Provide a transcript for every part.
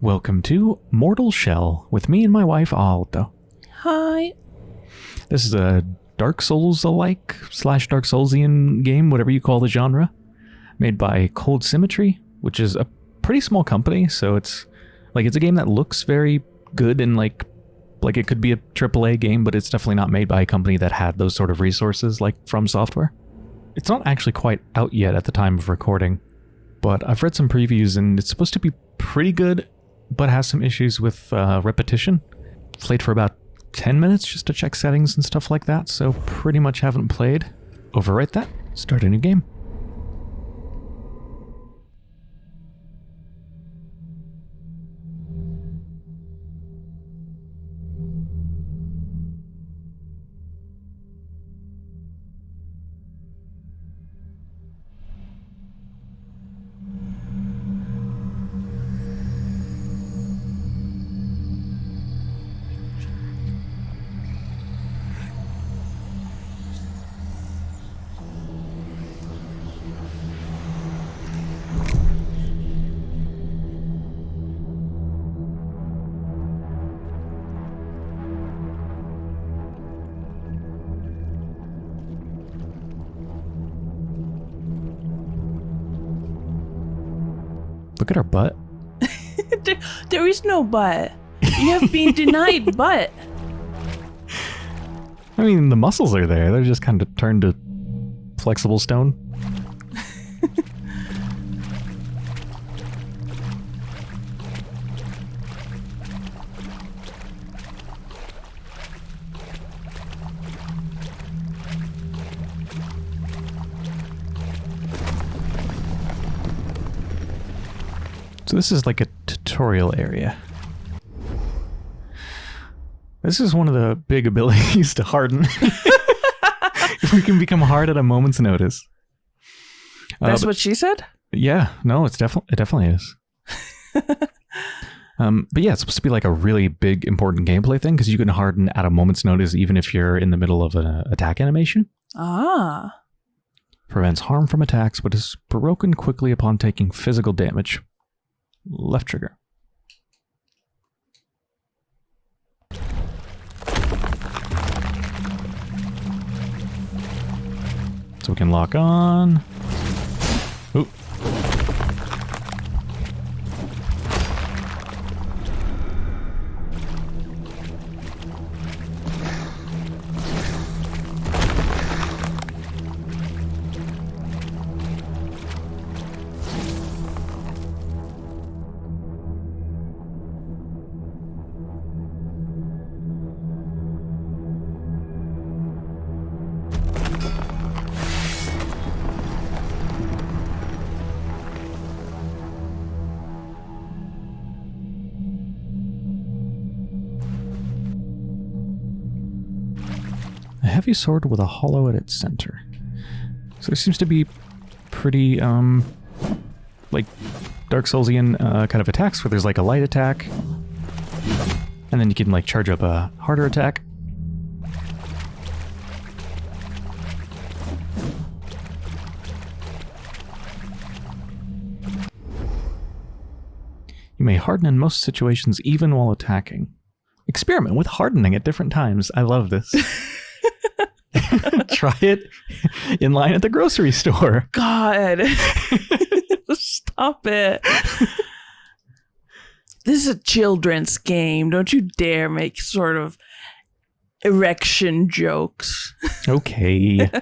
Welcome to Mortal Shell with me and my wife Aldo. Hi. This is a Dark Souls alike slash Dark Soulsian game, whatever you call the genre, made by Cold Symmetry, which is a pretty small company. So it's like it's a game that looks very good and like like it could be a AAA game, but it's definitely not made by a company that had those sort of resources like From Software. It's not actually quite out yet at the time of recording, but I've read some previews and it's supposed to be pretty good but has some issues with uh, repetition. Played for about 10 minutes just to check settings and stuff like that, so pretty much haven't played. Overwrite that, start a new game. Look at our butt. there, there is no butt. You have been denied butt. I mean, the muscles are there. They're just kind of turned to flexible stone. So this is like a tutorial area. This is one of the big abilities to harden. we can become hard at a moment's notice. Uh, That's but- what she said? yeah, no, it's definitely it definitely is. um, but yeah, it's supposed to be like a really big important gameplay thing because you can harden at a moment's notice, even if you're in the middle of an attack animation. Ah. Prevents harm from attacks, but is broken quickly upon taking physical damage. Left trigger. So we can lock on. Ooh. Heavy sword with a hollow at its center. So there seems to be pretty, um, like Dark Soulsian uh, kind of attacks where there's like a light attack, and then you can like charge up a harder attack. You may harden in most situations even while attacking. Experiment with hardening at different times. I love this. Try it in line at the grocery store. God. Stop it. This is a children's game. Don't you dare make sort of erection jokes. Okay.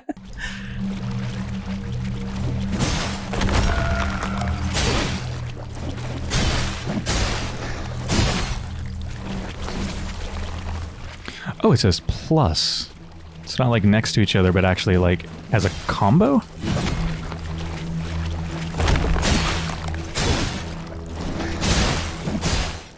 oh, it says plus. It's not like next to each other, but actually like as a combo?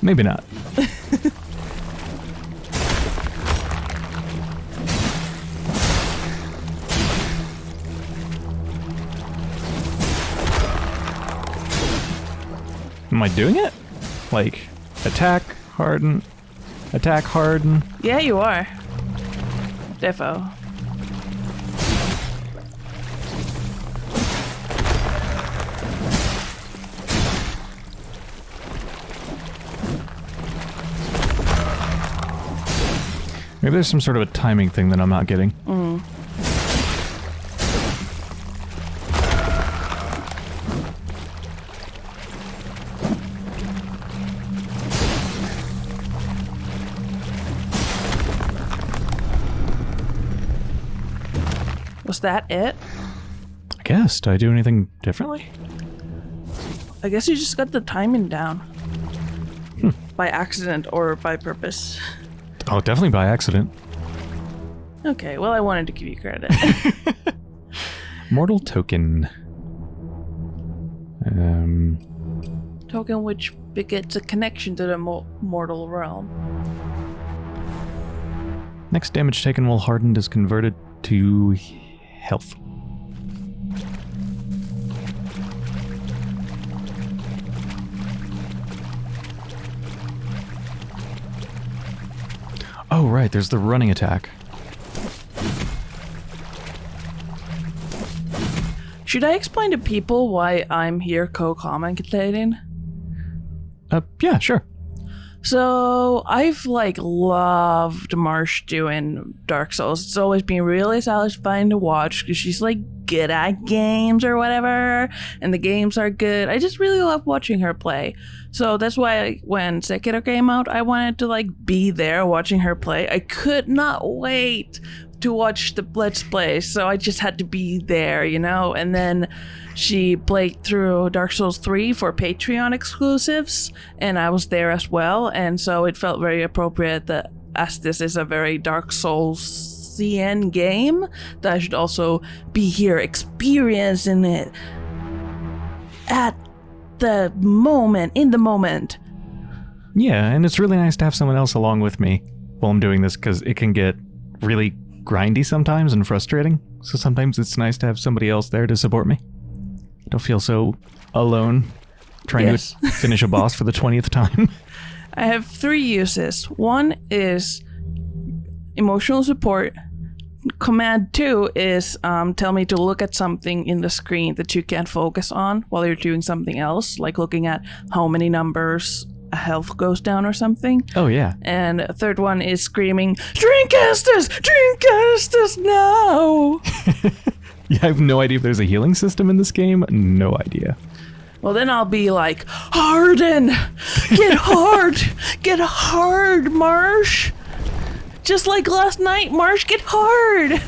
Maybe not. Am I doing it? Like, attack, harden, attack, harden. Yeah, you are. Defo. Maybe there's some sort of a timing thing that I'm not getting. Mm. Was that it? I guess. Did I do anything differently? I guess you just got the timing down. By accident or by purpose. Oh, definitely by accident. Okay, well, I wanted to give you credit. Mortal token. Um, Token which begets a connection to the mo- mortal realm. next damage taken while hardened is converted to health. Oh, right, there's the running attack. Should I explain to people why I'm here co-commentating? Uh, yeah, sure. So I've like loved Marsh doing Dark Souls. It's always been really satisfying to watch because she's like good at games or whatever, and the games are good. I just really love watching her play. So that's why when Sekiro came out, I wanted to like be there watching her play. I could not wait to watch the Let's Play, so I just had to be there, you know. And then she played through Dark Souls 3 for Patreon exclusives, and I was there as well. And so it felt very appropriate that, as this is a very Dark Souls CN game, that I should also be here experiencing it at the moment, in the moment. Yeah, and it's really nice to have someone else along with me while I'm doing this because it can get really grindy sometimes and frustrating. So sometimes it's nice to have somebody else there to support me. Don't feel so alone trying Yes. to finish a boss for the 20th time. I have three uses. One is emotional support. Command two is um, tell me to look at something in the screen that you can't focus on while you're doing something else, like looking at how many numbers health goes down or something. oh, yeah. And a third one is screaming, Drink Estus! Drink Estus now! Yeah, I have no idea if there's a healing system in this game. No idea. Well, then I'll be like, Harden! Get hard! Get hard, Marsh! Just like last night, Marsh, get hard!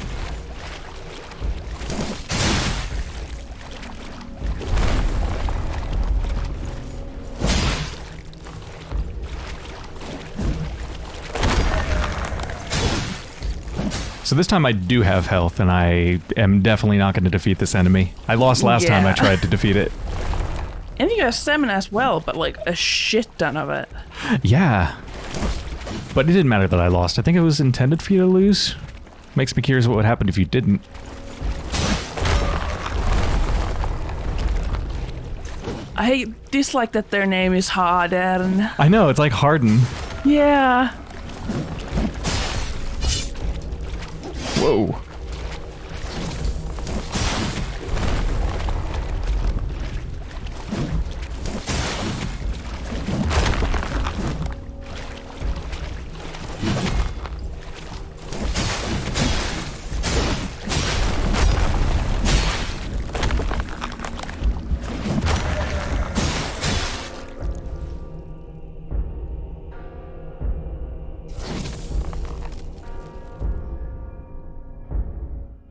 So this time I do have health, and I am definitely not going to defeat this enemy. I lost last time I tried to defeat it. And you have stamina as well, but like a shit ton of it. Yeah. But it didn't matter that I lost. I think it was intended for you to lose. Makes me curious what would happen if you didn't. I dislike that their name is Harden. I know, it's like Harden. Yeah. Whoa.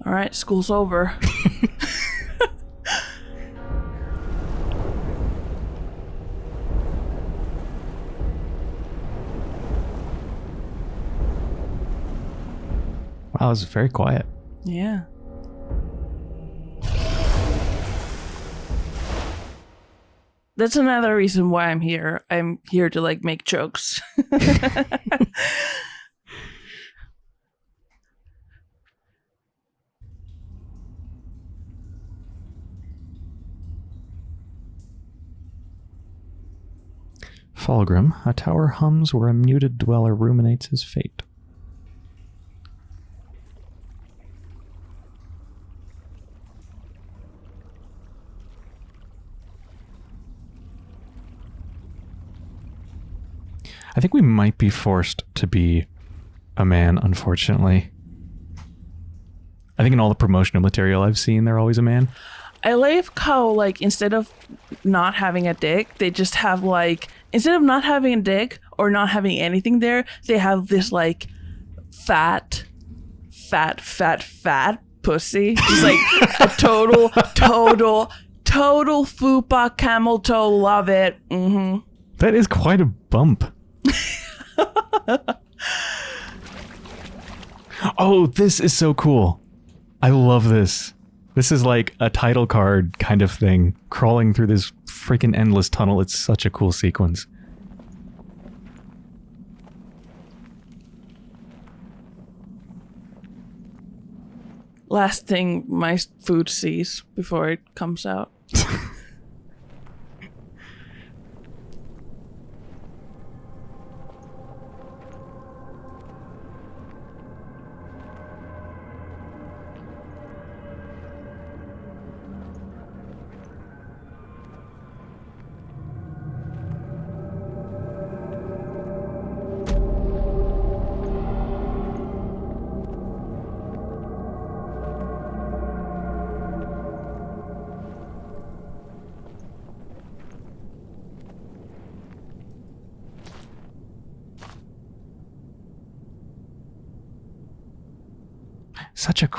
All right, school's over. Wow, it was very quiet. Yeah. That's another reason why I'm here. I'm here to like make jokes. Fallgrim, a tower hums where a muted dweller ruminates his fate. I think we might be forced to be a man, unfortunately. I think in all the promotional material I've seen, they're always a man. I like how like instead of not having a dick, they just have like instead of not having a dick or not having anything there, they have this like fat, fat, fat, fat pussy. He's like a total, total, total fupa camel toe. Love it. hmm That is quite a bump. oh, this is so cool. I love this. This is like a title card kind of thing, crawling through this freaking endless tunnel. It's such a cool sequence. Last thing my food sees before it comes out.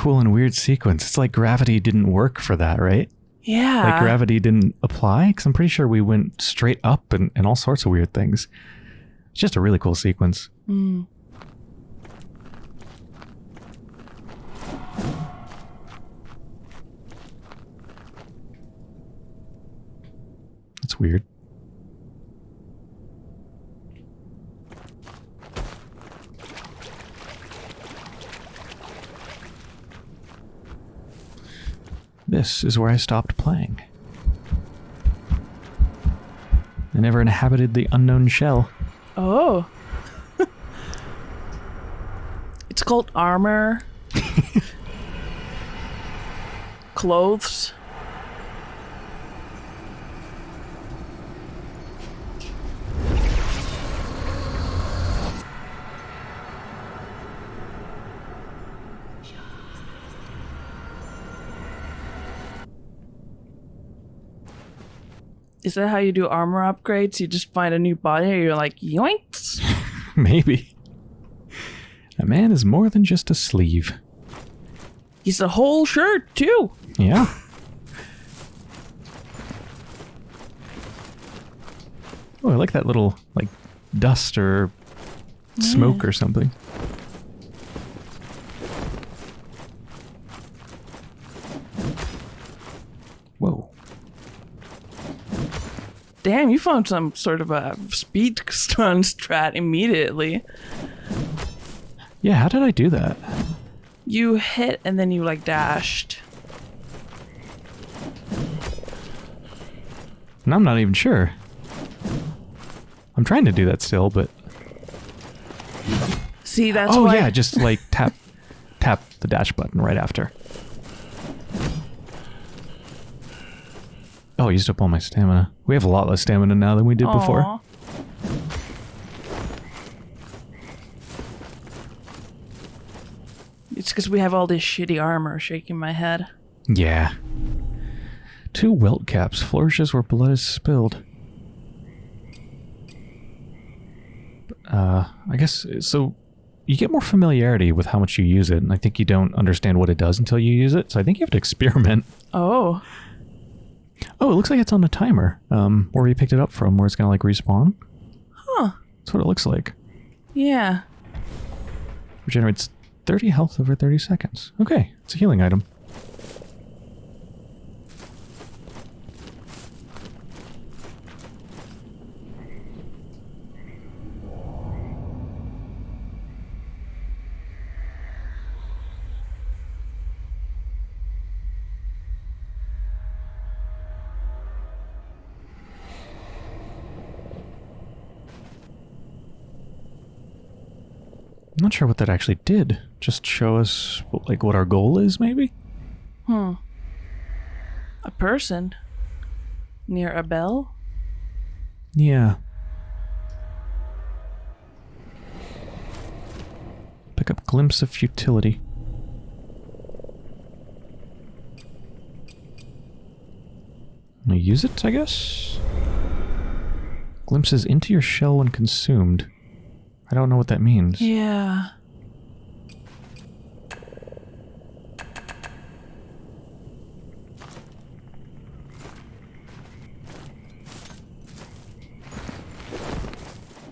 cool and weird sequence. It's like gravity didn't work for that, right? Yeah. Like gravity didn't apply? Because I'm pretty sure we went straight up and, and all sorts of weird things. It's just a really cool sequence. Mm. It's weird. This is where I stopped playing. I never inhabited the unknown shell. Oh. it's called armor. Clothes. Is that how you do armor upgrades? You just find a new body and you're like, yoinks? Maybe. A man is more than just a sleeve. He's a whole shirt, too. Yeah. Oh, I like that little, like, dust or smoke or something. Whoa. Damn, you found some sort of a speed stun strat immediately. Yeah, how did I do that? You hit and then you like dashed. And I'm not even sure. I'm trying to do that still, but See, that's oh why. yeah, just like tap tap the dash button right after. Oh, I used up all my stamina. We have a lot less stamina now than we did before. It's because we have all this shitty armor shaking my head. Yeah. Two welt caps flourishes where blood is spilled. Uh, I guess so. You get more familiarity with how much you use it, and I think you don't understand what it does until you use it. So I think you have to experiment. Oh, Oh, it looks like it's on a timer. Um, where you picked it up from, where it's gonna like respawn. huh. That's what it looks like. Yeah. Regenerates 30 health over 30 seconds. Okay, it's a healing item. Not sure what that actually did. Just show us like what our goal is, maybe. Hmm. A person near a bell? Yeah. Pick up glimpse of futility. Use it, I guess? Glimpses into your shell when consumed. I don't know what that means. Yeah.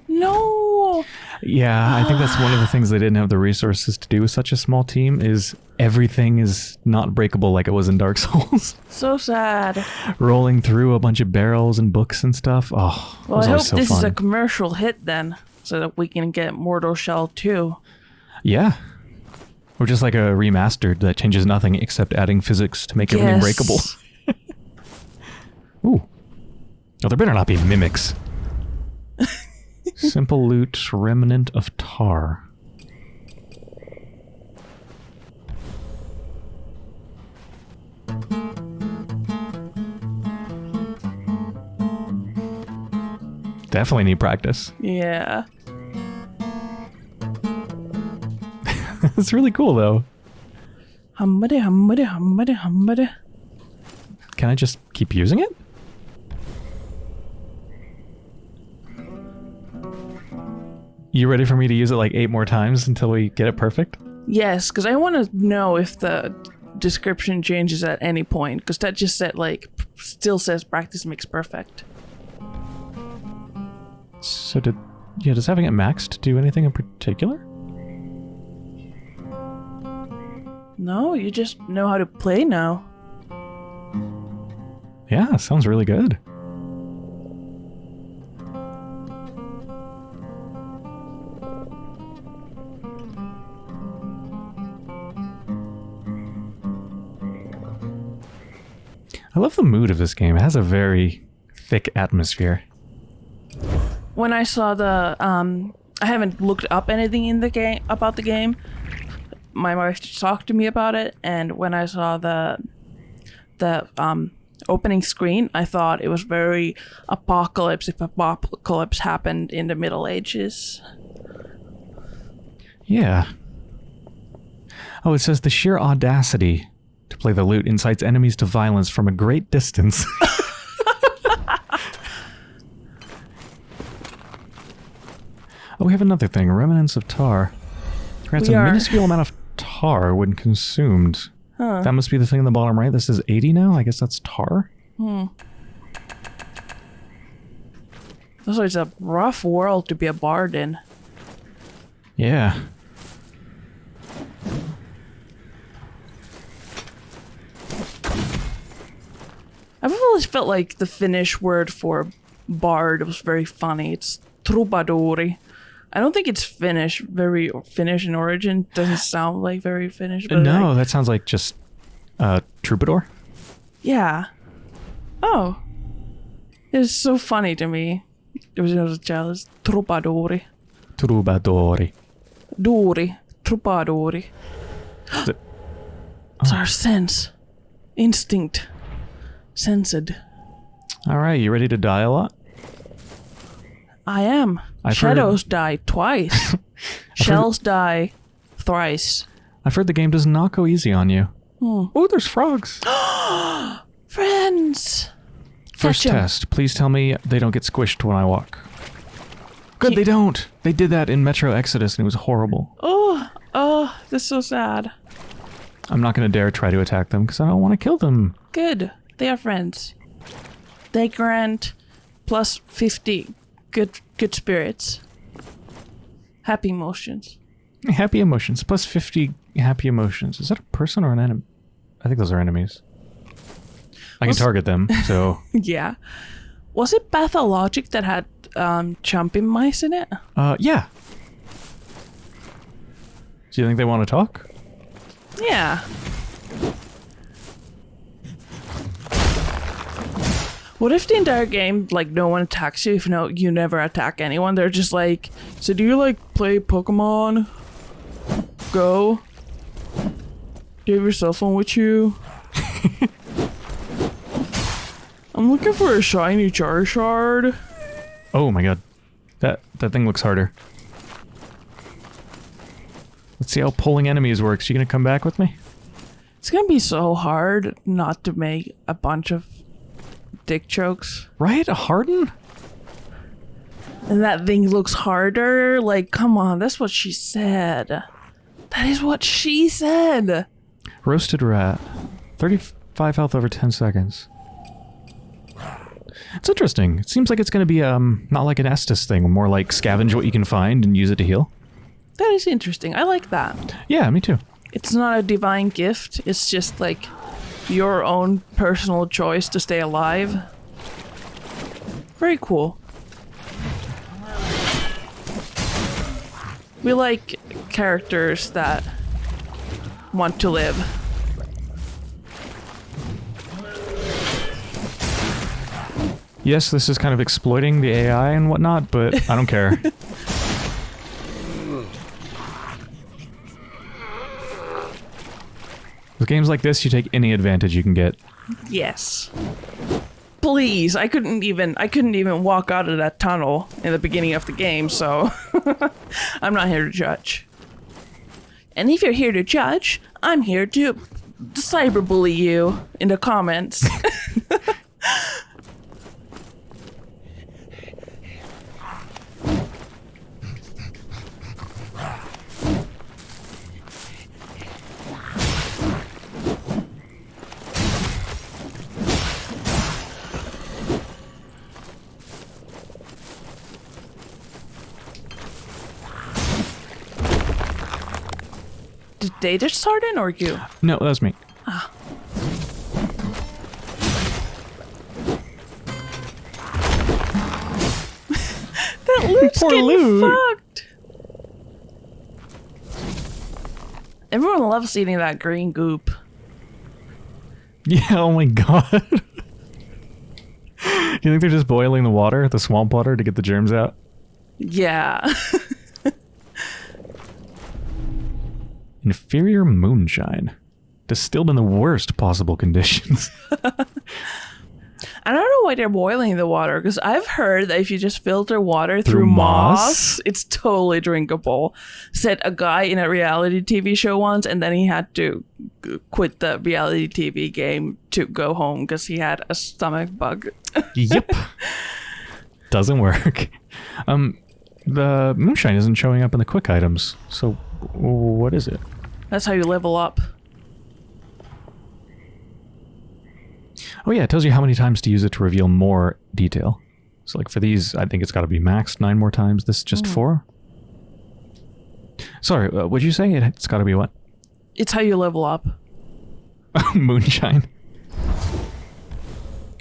No. Yeah, I think that's one of the things they didn't have the resources to do with such a small team is everything is not breakable like it was in Dark Souls. So sad. Rolling through a bunch of barrels and books and stuff. Oh, Well, I hope so this fun. is a commercial hit then, so that we can get Mortal Shell 2. Yeah. Or just like a remastered that changes nothing except adding physics to make everything Yes. breakable. Ooh. Oh, there better not be mimics. Simple loot, remnant of tar. Definitely need practice. Yeah. It's really cool though. Humbody, humbody, humbody, humbody. Can I just keep using it? You ready for me to use it like eight more times until we get it perfect? Yes, because I want to know if the description changes at any point, because that just said, like, still says practice makes perfect. So did yeah, does having it maxed do anything in particular? No, you just know how to play now. Yeah, sounds really good. I love the mood of this game. It has a very thick atmosphere. When I saw the, um, I haven't looked up anything in the game about the game. My wife talked to me about it, and when I saw the, the um, opening screen, I thought it was very apocalypse if apocalypse happened in the Middle Ages. Yeah. Oh, it says the sheer audacity to play the lute incites enemies to violence from a great distance. oh, we have another thing. Remnants of tar. Grants We a are- minuscule amount of tar when consumed. Huh. That must be the thing in the bottom right. This is 80 now. I guess that's tar. Hmm. So it's a rough world to be a bard in. Yeah. I've always felt like the Finnish word for bard was very funny. It's troubadouri. I don't think it's Finnish, very Finnish in origin. Doesn't sound like very Finnish. But no, like- that sounds like just uh, troubadour. yeah. Oh. It's so funny to me. It was, it was a child. It's troubadouri. Troubadouri. Duuri. Troubadouri. It- It's our sense. Instinct. Sensed. All right, you ready to die a lot? I am. I've Shadows die twice. Shells die thrice. I've heard the game does not go easy on you. Hmm. Oh, there's frogs. Friends. First Catch 'em. test. Please tell me they don't get squished when I walk. Good, they don't. They did that in Metro Exodus and it was horrible. Oh, oh, this is so sad. I'm not going to dare try to attack them because I don't want to kill them. Good. They are friends. They grant plus 50 good good spirits. Happy emotions. Happy emotions. Plus 50 happy emotions. Is that a person or an enemy? I think those are enemies. I can target them, so... yeah. Was it Pathologic that had um, jumping mice in it? Uh, yeah. Do you think they want to talk? Yeah. What if the entire game, like, no one attacks you if no, you never attack anyone? They're just like, so do you, like, play Pokemon Go? Do you have your cell phone with you? I'm looking for a shiny Charizard. Oh my god. That that thing looks harder. Let's see how pulling enemies works. You gonna come back with me? It's gonna be so hard not to make a bunch of dick jokes. Right? A harden? And that thing looks harder. Like, come on, that's what she said. That is what she said. Roasted rat. 35 health over 10 seconds. It's interesting. It seems like it's going to be um not like an Estus thing, more like scavenge what you can find and use it to heal. That is interesting. I like that. Yeah, me too. It's not a divine gift. It's just like your own personal choice to stay alive. Very cool. We like characters that want to live. Yes, this is kind of exploiting the AI and whatnot, but I don't care. With games like this, you take any advantage you can get. Yes. Please, I couldn't even I couldn't even walk out of that tunnel in the beginning of the game, so I'm not here to judge. And if you're here to judge, I'm here to cyberbully you in the comments. Did they just or you? No, that was me. Ah. That loot's Poor getting loot. fucked. Everyone loves eating that green goop. Yeah, oh my god. you think they're just boiling the water, the swamp water, to get the germs out? Yeah. Inferior moonshine. Distilled in the worst possible conditions. I don't know why they're boiling the water because I've heard that if you just filter water through, Through moss, moss? it's totally drinkable. Said a guy in a reality TV show once, and then he had to g- quit the reality TV game to go home because he had a stomach bug. yep. Doesn't work. Um, the moonshine isn't showing up in the quick items. So, what is it? That's how you level up. Oh yeah, it tells you how many times to use it to reveal more detail. So like for these, I think it's got to be maxed nine more times. This is just four. Sorry, uh, what'd you say? It, it's got to be what? It's how you level up. Moonshine.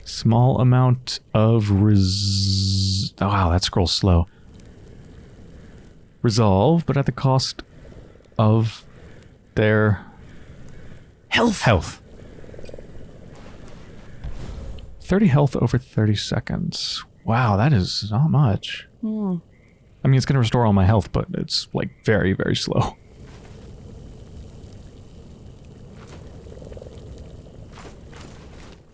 Small amount of res. Oh, wow, that scrolls slow. Resolve, but at the cost of their Health. health. 30 health over 30 seconds. Wow, that is not much. Hmm. I mean, it's going to restore all my health, but it's like very, very slow.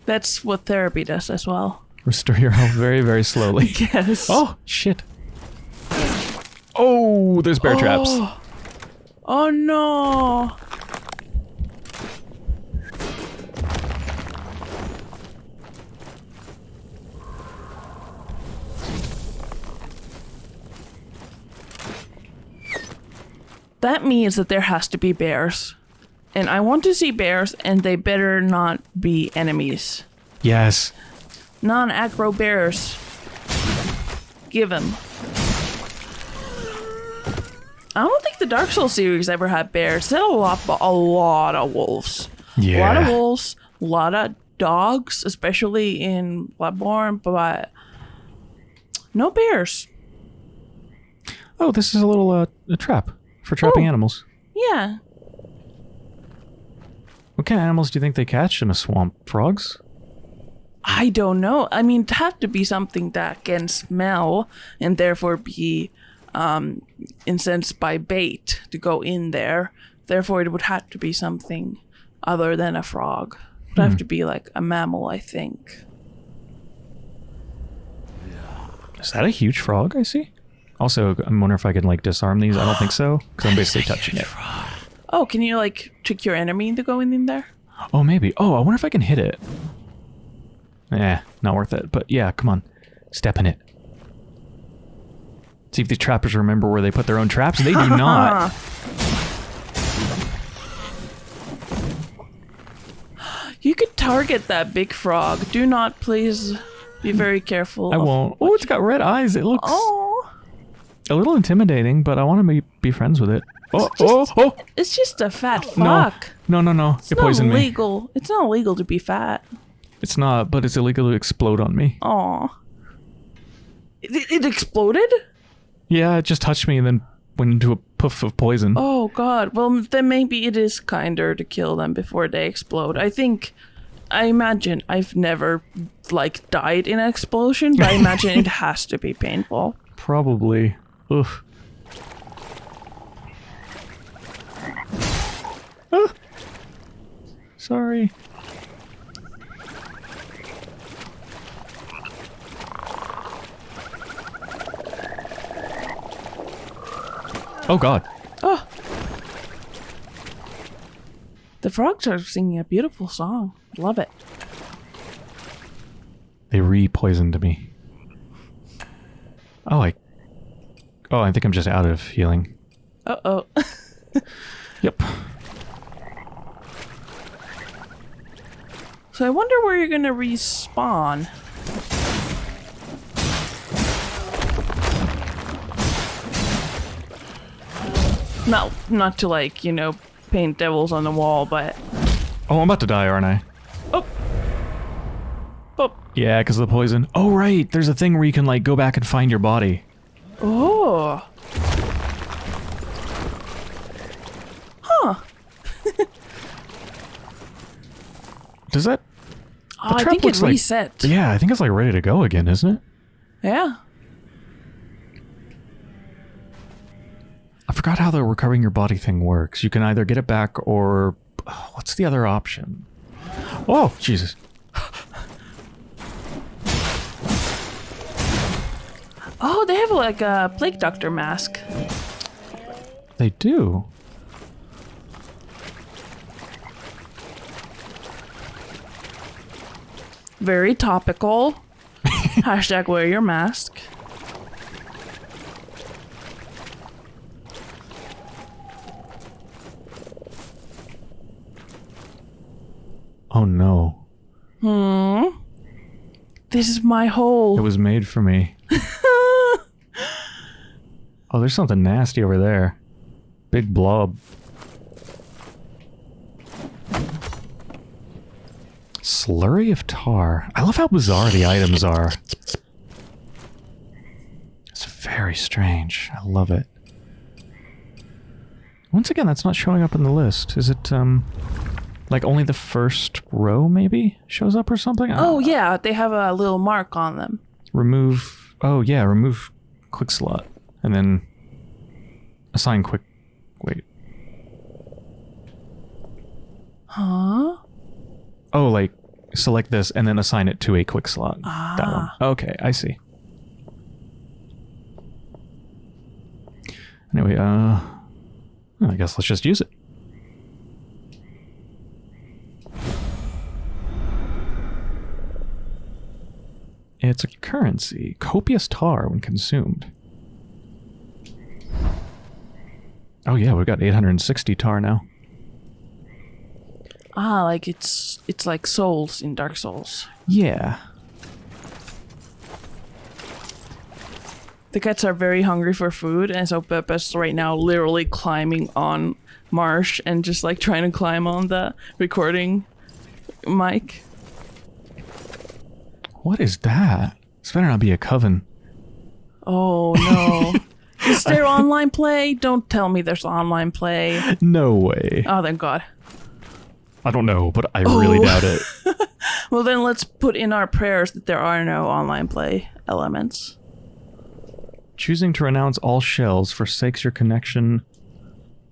That's what therapy does as well. Restore your health very, very slowly. Yes. Oh, shit. Oh, there's bear traps. Oh. Oh. No. That means that there has to be bears. And I want to see bears, and they better not be enemies. Yes. Non aggro bears. Give 'em. I don't think the Dark Souls series ever had bears. They had a lot, a lot of wolves. A lot of wolves, a lot of dogs, especially in Bloodborne, but no bears. Oh, this is a little uh, a trap for trapping Oh. animals. Yeah. What kind of animals do you think they catch in a swamp? Frogs? I don't know. I mean, it had to be something that can smell and therefore be um, incensed by bait to go in there. Therefore, it would have to be something other than a frog. It would have to be like a mammal, I think. Is that a huge frog I see? Also, I'm wondering if I can like disarm these. I don't think so, because I'm basically touching it. Oh, can you like trick your enemy into going in there? Oh, maybe. Oh, I wonder if I can hit it. Eh, not worth it. But yeah, come on. Step in it. See if these trappers remember where they put their own traps. They do not. You could target that big frog. Do not, please, be very careful. I won't. Oh, it's got red eyes. It looks Oh, a little intimidating, but I want to be, be friends with it. Oh, just- oh, oh! it's just a fat No, fuck. no, no, no. It's it not poisoned me. illegal. It's not illegal to be fat. It's not, but it's illegal to explode on me. Aw. It, it exploded? Yeah, it just touched me and then went into a puff of poison. Oh god. Well, then maybe it is kinder to kill them before they explode. I think I imagine I've never like died in an explosion, but I imagine it has to be painful. Probably. Oof. Ah. Sorry. Oh god. Oh. The frogs are singing a beautiful song. Love it. They re-poisoned me. Oh, I... Oh, I think I'm just out of healing. Uh oh. Yep. so I wonder where you're gonna respawn. Not, not to like you know paint devils on the wall, but Oh, I'm about to die, aren't I? oh, oh, Yeah, because of the poison. Oh, right. There's a thing where you can, like, go back and find your body. oh. Huh. Does that... Oh, I think it like- reset. Yeah, I think it's, like, ready to go again, isn't it? yeah. Forgot how the recovering your body thing works. You can either get it back or... Uh, what's the other option? Oh, Jesus. Oh, they have like a plague doctor mask. They do. Very topical. Hashtag wear your mask. Oh, no. Hmm. This is my hole. It was made for me. Oh, there's something nasty over there. Big blob. Slurry of tar. I love how bizarre the items are. It's very strange. I love it. Once again, that's not showing up in the list. Is it, um, like only the first row maybe shows up or something? Oh yeah, they have a little mark on them. remove oh yeah remove quick slot and then assign quick wait Huh? oh like select this and then assign it to a quick slot that one Ah. okay i see anyway uh i guess let's just use it It's a currency. Copious tar when consumed. Oh yeah, we've got 860 tar now. Ah, like it's it's like souls in Dark Souls. Yeah. The cats are very hungry for food, and so Pepe's right now literally climbing on Marsh and just like trying to climb on the recording mic. What is that? This better not be a coven. Oh no. Is there online play? Don't tell me there's online play. No way. Oh, thank God. I don't know, but I really Oh. doubt it. Well, then let's put in our prayers that there are no online play elements. Choosing to renounce all shells forsakes your connection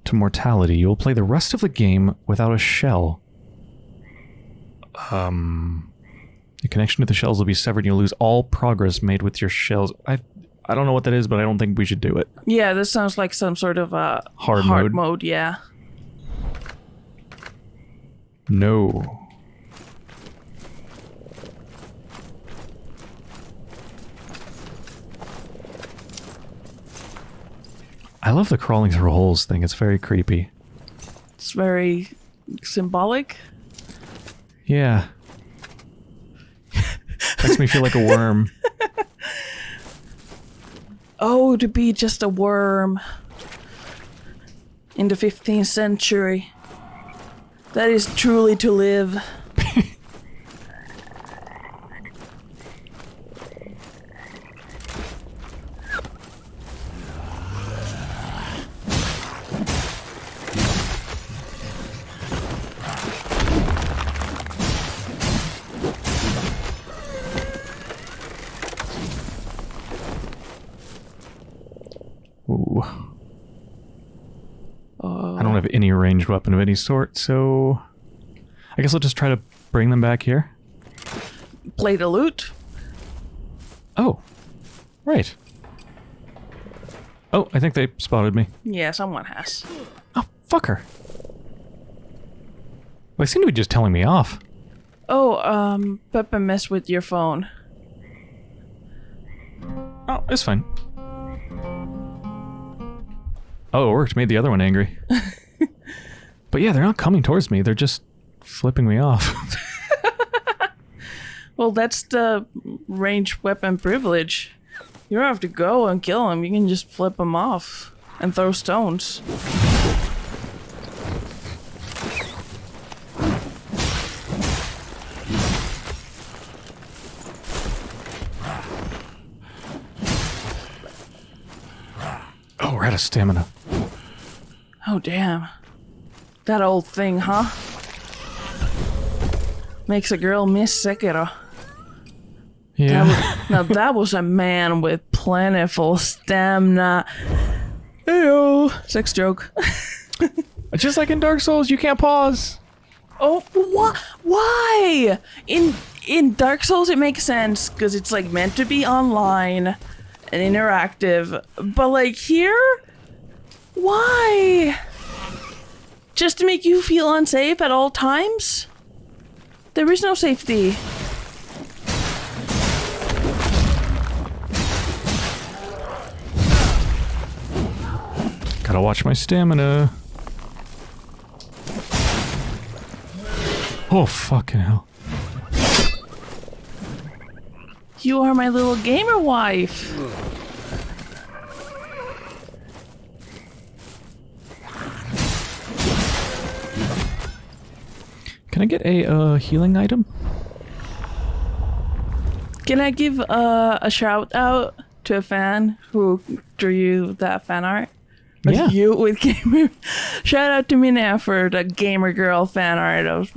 to mortality. You will play the rest of the game without a shell. Um, your connection to the shells will be severed. and You'll lose all progress made with your shells. I, I don't know what that is, but I don't think we should do it. Yeah, this sounds like some sort of uh, Hard hard mode. mode. Yeah. No. I love the crawling through holes thing. It's very creepy. It's very symbolic. Yeah. Makes me feel like a worm. Oh, to be just a worm in the 15th century. That is truly to live. Ooh. Oh, I don't have any ranged weapon of any sort, so I guess I'll just try to bring them back here. play the loot. Oh, right. Oh, I think they spotted me. Yeah, someone has. Oh, fucker. Well, they seem to be just telling me off. Oh, um, Peppa messed with your phone. Oh, it's fine. Oh, it worked. Made the other one angry. but yeah, they're not coming towards me. They're just flipping me off. Well, that's the range weapon privilege. You don't have to go and kill them. You can just flip them off and throw stones. oh, we're out of stamina. Oh, damn. That old thing, huh? Makes a girl miss Sekiro. Yeah. That was- now that was a man with plentiful stamina. Ew. Sex joke. just like in Dark Souls, you can't pause. Oh, why? Why? In in Dark Souls, it makes sense because it's like meant to be online and interactive. But like here, why? Just to make you feel unsafe at all times? There is no safety. Gotta watch my stamina. Oh, fucking hell. You are my little gamer wife. Can I get a uh, healing item? Can I give uh, a shout out to a fan who drew you that fan art? Of Yeah. You with gamer. Shout out to Mina for the gamer girl fan art of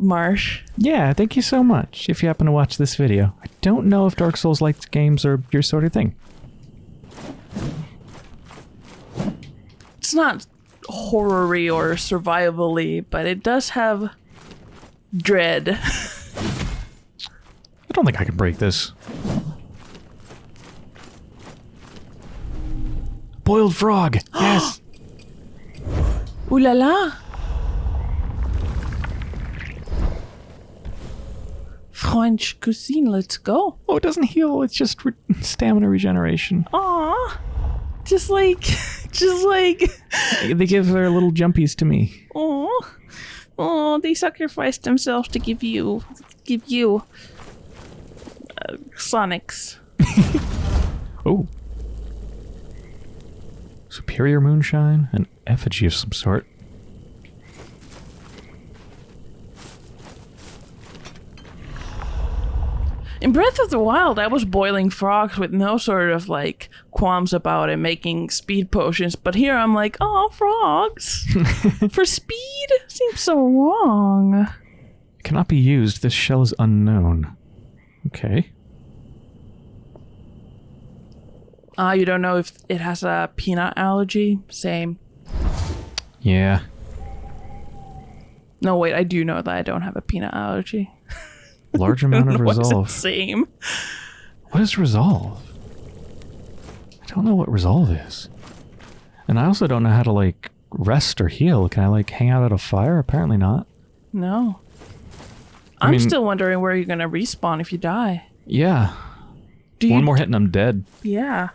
Marsh. Yeah, thank you so much if you happen to watch this video. I don't know if Dark Souls liked games are your sort of thing. It's not horror-y or survival-y, but it does have dread. I don't think I can break this. Boiled frog! Yes! Ooh la la! French cuisine, let's go. Oh, it doesn't heal, it's just re- stamina regeneration. Aw. Just like, just like, They give their little jumpies to me. oh, oh, they sacrificed themselves to give you, give you, uh, Sonics. Oh. Superior moonshine? An effigy of some sort. In Breath of the Wild, I was boiling frogs with no sort of like qualms about it, making speed potions. But here I'm like, oh, frogs for speed seems so wrong. Cannot be used. This shell is unknown. Okay. Ah, you don't know if it has a peanut allergy? Same. Yeah. No, wait, I do know that I don't have a peanut allergy. Large amount of Why is it resolve. same? What is resolve? I don't know what resolve is. And I also don't know how to like rest or heal. Can I like hang out at a fire? Apparently not. No. I I'm mean- still wondering where you're gonna respawn if you die. Yeah. Do you? One more hit and I'm dead. Yeah.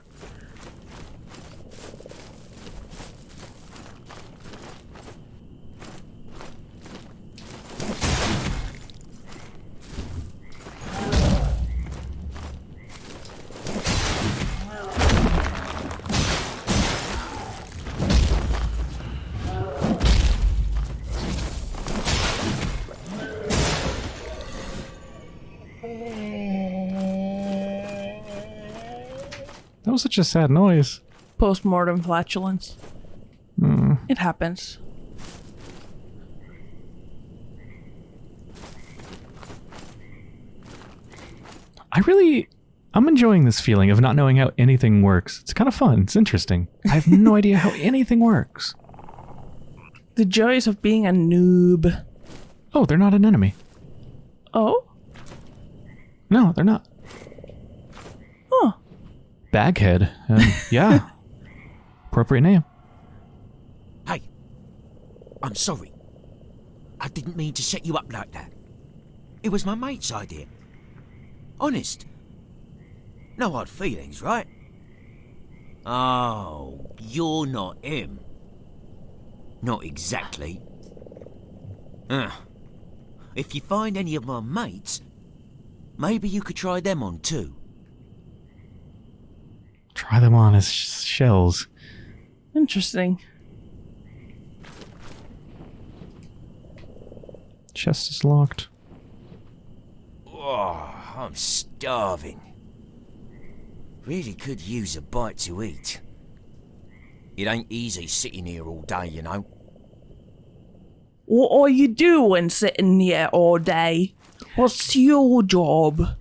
That was such a sad noise. Post-mortem flatulence. Hmm. It happens. I really, I'm enjoying this feeling of not knowing how anything works. It's kind of fun. It's interesting. I have no idea how anything works. The joys of being a noob. Oh, they're not an enemy. Oh? No, they're not. Huh. Baghead. Um, yeah. Appropriate name. Hey, I'm sorry. I didn't mean to set you up like that. It was my mate's idea. Honest. No hard feelings, right? Oh, you're not him. Not exactly. Uh, if you find any of my mates, maybe you could try them on too. Try them on as sh- shells. Interesting. Chest is locked. Oh, I'm starving. Really could use a bite to eat. It ain't easy sitting here all day, you know. What are you doing sitting here all day? What's your job?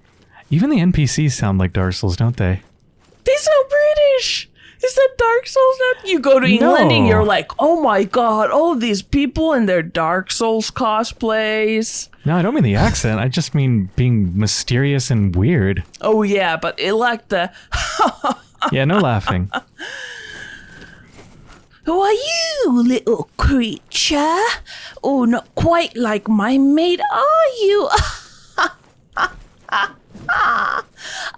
Even the NPCs sound like Dark Souls, don't they? They sound British. Is that Dark Souls now? You go to England and you're like, oh my god, all these people in their Dark Souls cosplays. No, I don't mean the accent. I just mean being mysterious and weird. Oh yeah, but it like the Yeah, no laughing. Who are you, little creature? Oh, not quite like my mate, are you?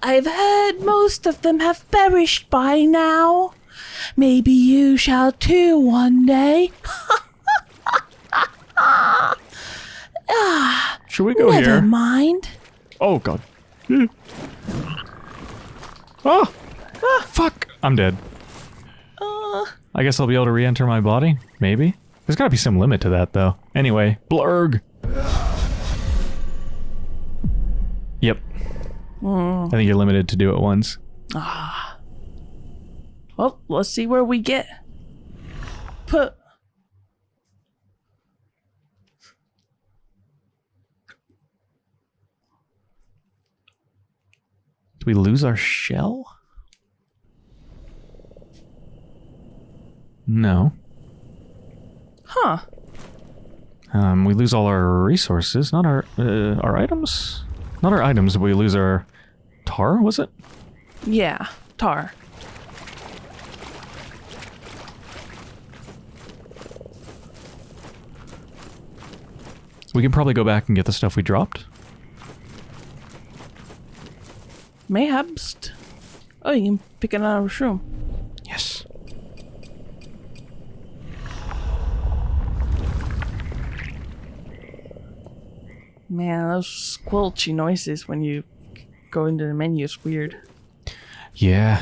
I've heard most of them have perished by now. Maybe you shall too one day. Should we go Never here? mind. Oh god. Oh! Ah, fuck! I'm dead. Uh, I guess I'll be able to re-enter my body? Maybe? There's gotta be some limit to that, though. Anyway, blurg! I think you're limited to do it once. Ah. Well, let's see where we get. Put. Do we lose our shell? No. Huh. Um, we lose all our resources, not our uh, our items. Not our items, but we lose our tar. Was it? Yeah, tar. We can probably go back and get the stuff we dropped. Mayhaps. Oh, you can pick another shroom. Yes. Man, those squelchy noises when you go into the menu is weird. Yeah.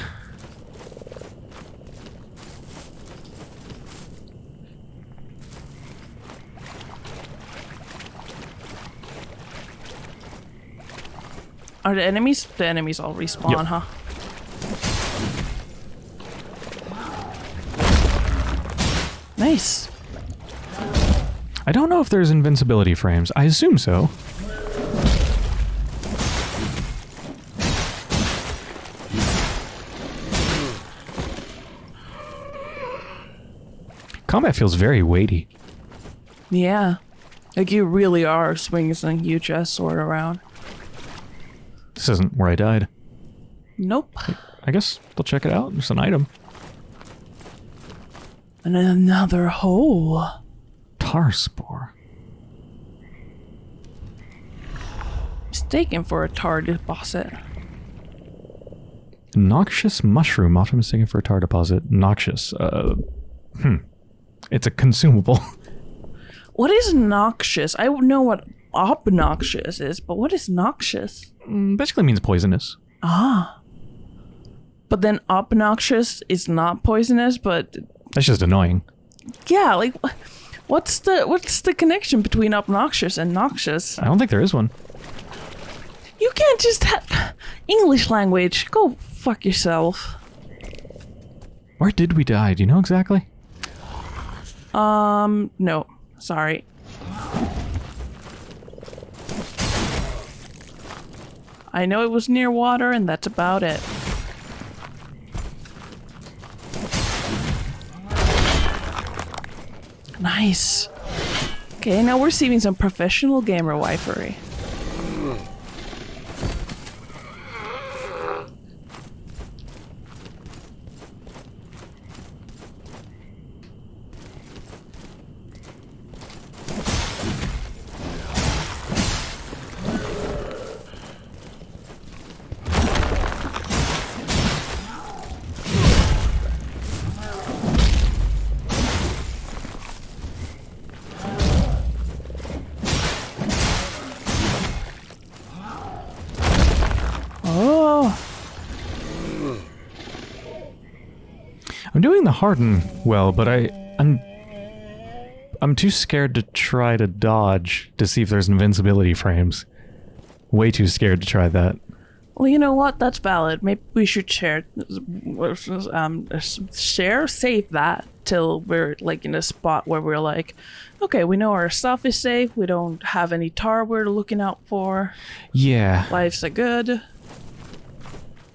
Are the enemies? The enemies all respawn, Yep. huh? Nice. I don't know if there's invincibility frames. I assume so. Combat feels very weighty. Yeah. Like you really are swinging a huge ass sword around. This isn't where I died. Nope. I guess they'll check it out. It's an item. And another hole. Tar spore. mistaken for a tar deposit. Noxious mushroom, often mistaken for a tar deposit. Noxious. Uh, hmm. It's a consumable. What is noxious? I know what obnoxious is, but what is noxious? Mm, Basically means poisonous. Ah. But then obnoxious is not poisonous, but That's just annoying. yeah, like what's the what's the connection between obnoxious and noxious? I don't think there is one. You can't just have English language. Go fuck yourself. Where did we die? Do you know exactly? Um, no. Sorry. I know it was near water, and that's about it. Nice. Okay, now we're receiving some professional gamer wifery. Harden well, but I I'm I'm too scared to try to dodge to see if there's invincibility frames. Way too scared to try that. well, you know what? That's valid. Maybe we should share, um, share, save that till we're like in a spot where we're like, okay, we know our stuff is safe. We don't have any tar we're looking out for. Yeah. Life's a good.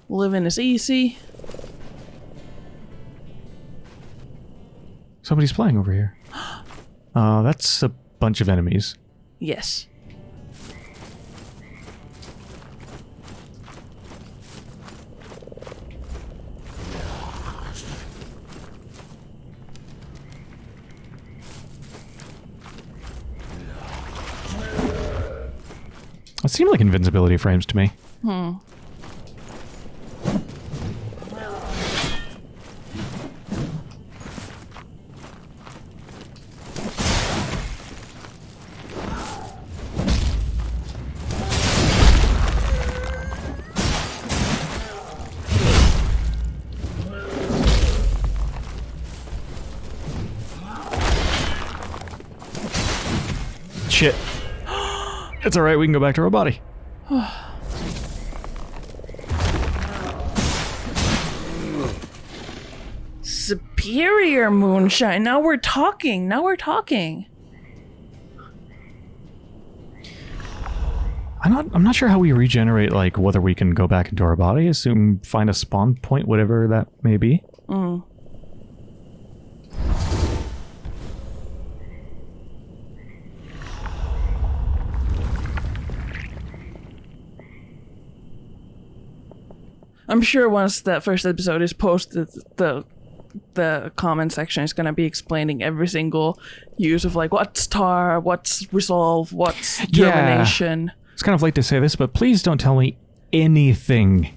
Living is easy. Somebody's playing over here. Uh, that's a bunch of enemies. Yes. It seemed like invincibility frames to me. Shit. It's alright, we can go back to our body. Superior moonshine. Now we're talking. Now we're talking. I'm not I'm not sure how we regenerate like whether we can go back into our body, assume find a spawn point, whatever that may be. Mm. I'm sure once that first episode is posted, the the comment section is going to be explaining every single use of like what's tar, what's resolve, what's Yeah. It's kind of late to say this, but please don't tell me anything.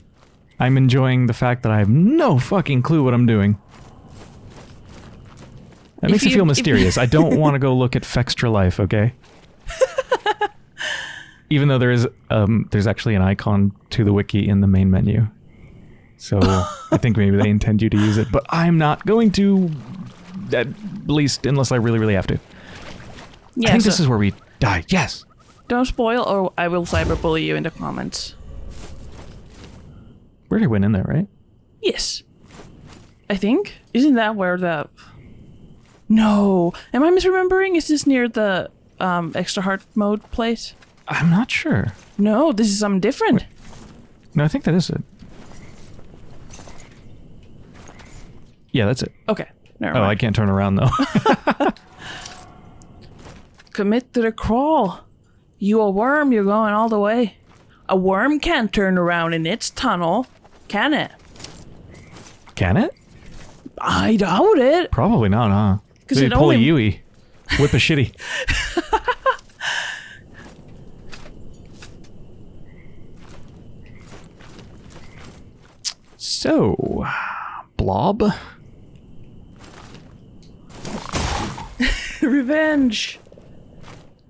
I'm enjoying the fact that I have no fucking clue what I'm doing. That If makes me feel mysterious. I don't want to go look at Fextralife, okay? Even though there is um there's actually an icon to the wiki in the main menu. So I think maybe they intend you to use it, but I'm not going to at least unless I really really have to. Yeah, I think so this is where we die. Yes. don't spoil or I will cyberbully you in the comments. We already went in there, right? Yes. I think. Isn't that where the No. Am I misremembering? Is this near the um extra hard mode place? I'm not sure. No, this is something different. No, I think that is it. Yeah, that's it. Okay. Never oh, mind. I can't turn around though. Commit to the crawl. You a worm, you're going all the way. A worm can't turn around in its tunnel, can it? Can it? I doubt it. Probably not, huh? Because it pull only... a Yui. Whip a shitty. so, blob. Revenge.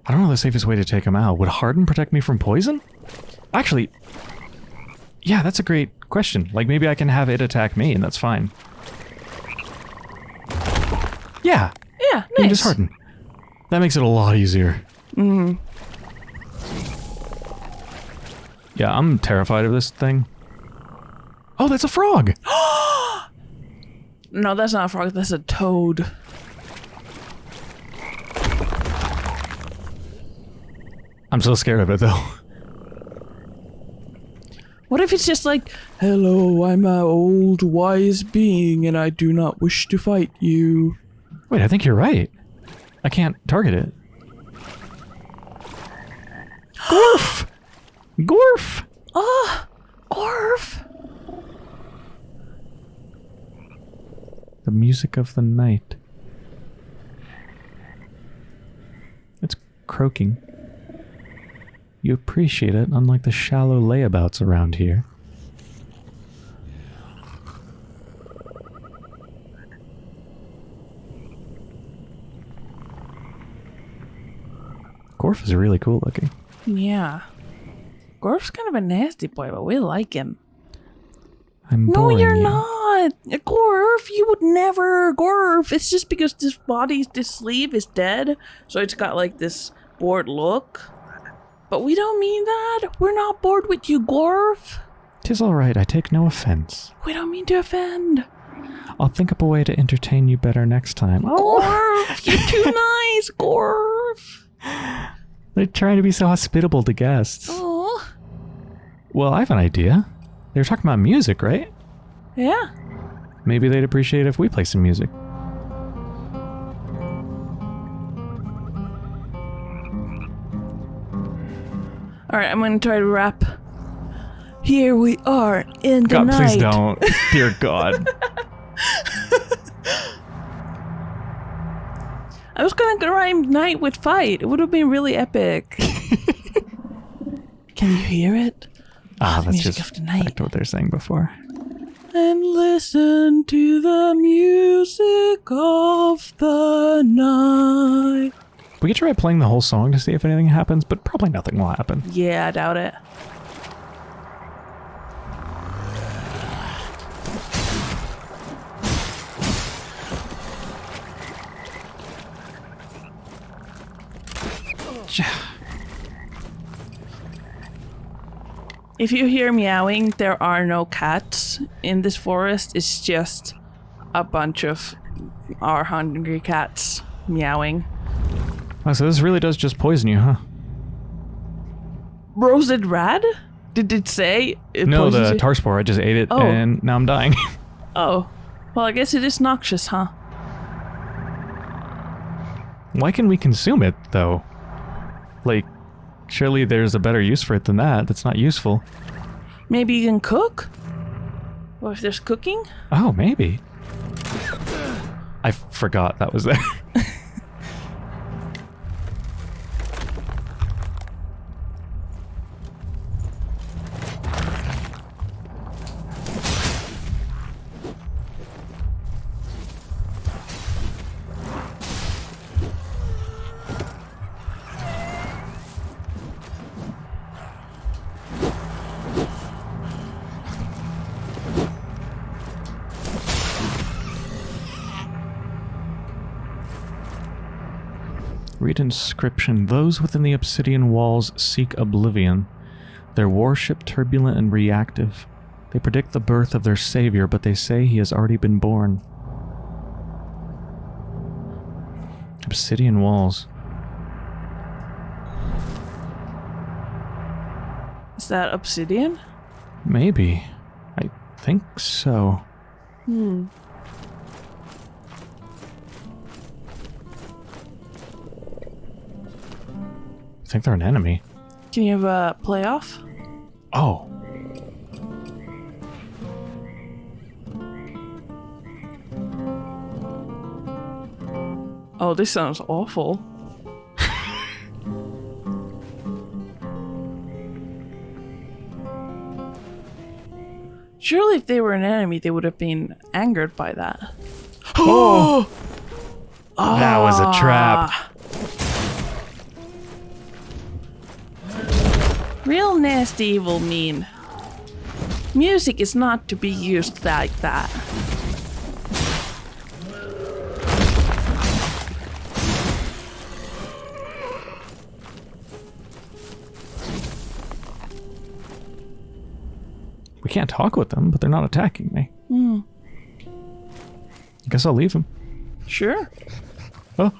I don't know the safest way to take him out. Would Harden protect me from poison? Actually, yeah, that's a great question. Like, maybe I can have it attack me, and that's fine. Yeah, Yeah, you nice. just Harden. That makes it a lot easier. Mm-hmm. Yeah, I'm terrified of this thing. Oh, that's a frog! No, that's not a frog. That's a toad. I'm so scared of it, though. What if it's just like, hello, I'm an old wise being and I do not wish to fight you. Wait, I think you're right. I can't target it. Gorf! Gorf! Ah, Orf. The music of the night. It's croaking. You appreciate it, unlike the shallow layabouts around here. Gorf is really cool looking. Yeah. Gorf's kind of a nasty boy, but we like him. I'm No, you're you. not. Gorf, you would never. Gorf. It's just because this body, this sleeve is dead, so it's got like this bored look. But we don't mean that. We're not bored with you, Gorf. Tis all right. I take no offense. We don't mean to offend. I'll think up a way to entertain you better next time. Oh, Gorf, you're too nice, Gorf. they're trying to be so hospitable to guests. Oh, Well, I have an idea. They were talking about music, right? yeah. Maybe they'd appreciate if we play some music. All right, I'm gonna try to rap. Here we are in the God, night. please don't. Dear God. I was gonna rhyme night with fight. It would have been really epic. Can you hear it? Ah, the that's just of the night. back to what they're saying before. And listen to the music of the night. We could try playing the whole song to see if anything happens, but probably nothing will happen. Yeah, I doubt it. If you hear meowing, there are no cats in this forest. It's just a bunch of our hungry cats meowing. Oh, so this really does just poison you, huh? Roasted rad? Did it say? It No, the tar spore. I just ate it, Oh. and now I'm dying. Oh. Well, I guess it is noxious, huh? Why can we consume it, though? Like, surely there's a better use for it than that. That's not useful. Maybe you can cook? Or if there's cooking? Oh, maybe. I forgot that was there. inscription. Those within the obsidian walls seek oblivion. Their warship turbulent and reactive. They predict the birth of their savior, but they say he has already been born. Obsidian walls. Is that obsidian? Maybe. I think so. Hmm. I think they're an enemy. Can you have a playoff? Oh. Oh, this sounds awful. Surely, if they were an enemy, they would have been angered by that. Oh! Ah. That was a trap. Real nasty, evil, mean. Music is not to be used like that. We can't talk with them, but they're not attacking me. I guess I'll leave them. Sure. Oh.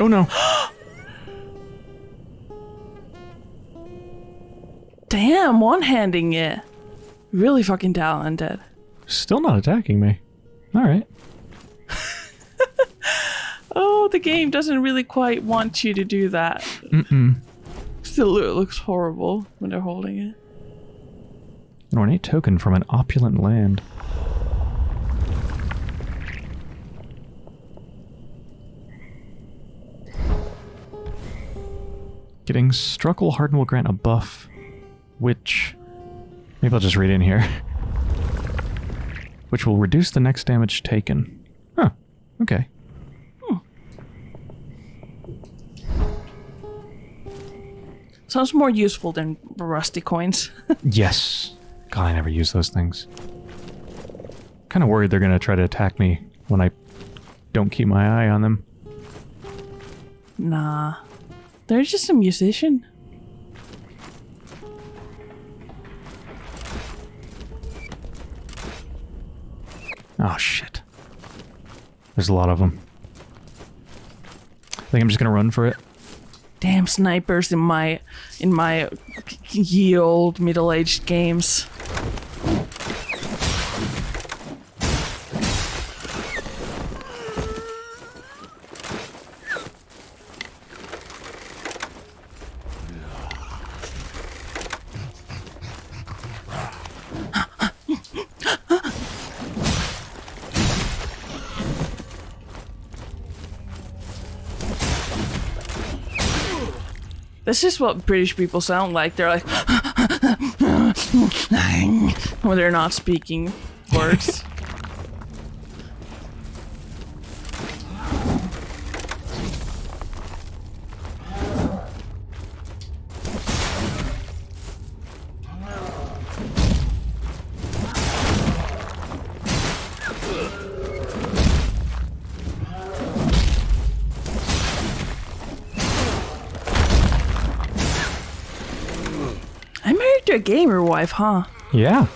Oh no. Damn, one handing it. Really fucking talented. Still not attacking me. Alright. Oh, the game doesn't really quite want you to do that. Mm-mm. Still, it looks horrible when they're holding it. An ornate token from an opulent land. Getting Struckle Harden will grant a buff, which... Maybe I'll just read in here. which will reduce the next damage taken. Huh. Okay. Hmm. Sounds more useful than rusty coins. Yes. God, I never use those things. Kind of worried they're going to try to attack me when I don't keep my eye on them. nah. They're just a musician. Oh, shit. There's a lot of them. I think I'm just going to run for it. Damn snipers in my in my ye old middle aged games. This is what British people sound like. They're like when they're not speaking words. wife, huh? Yeah.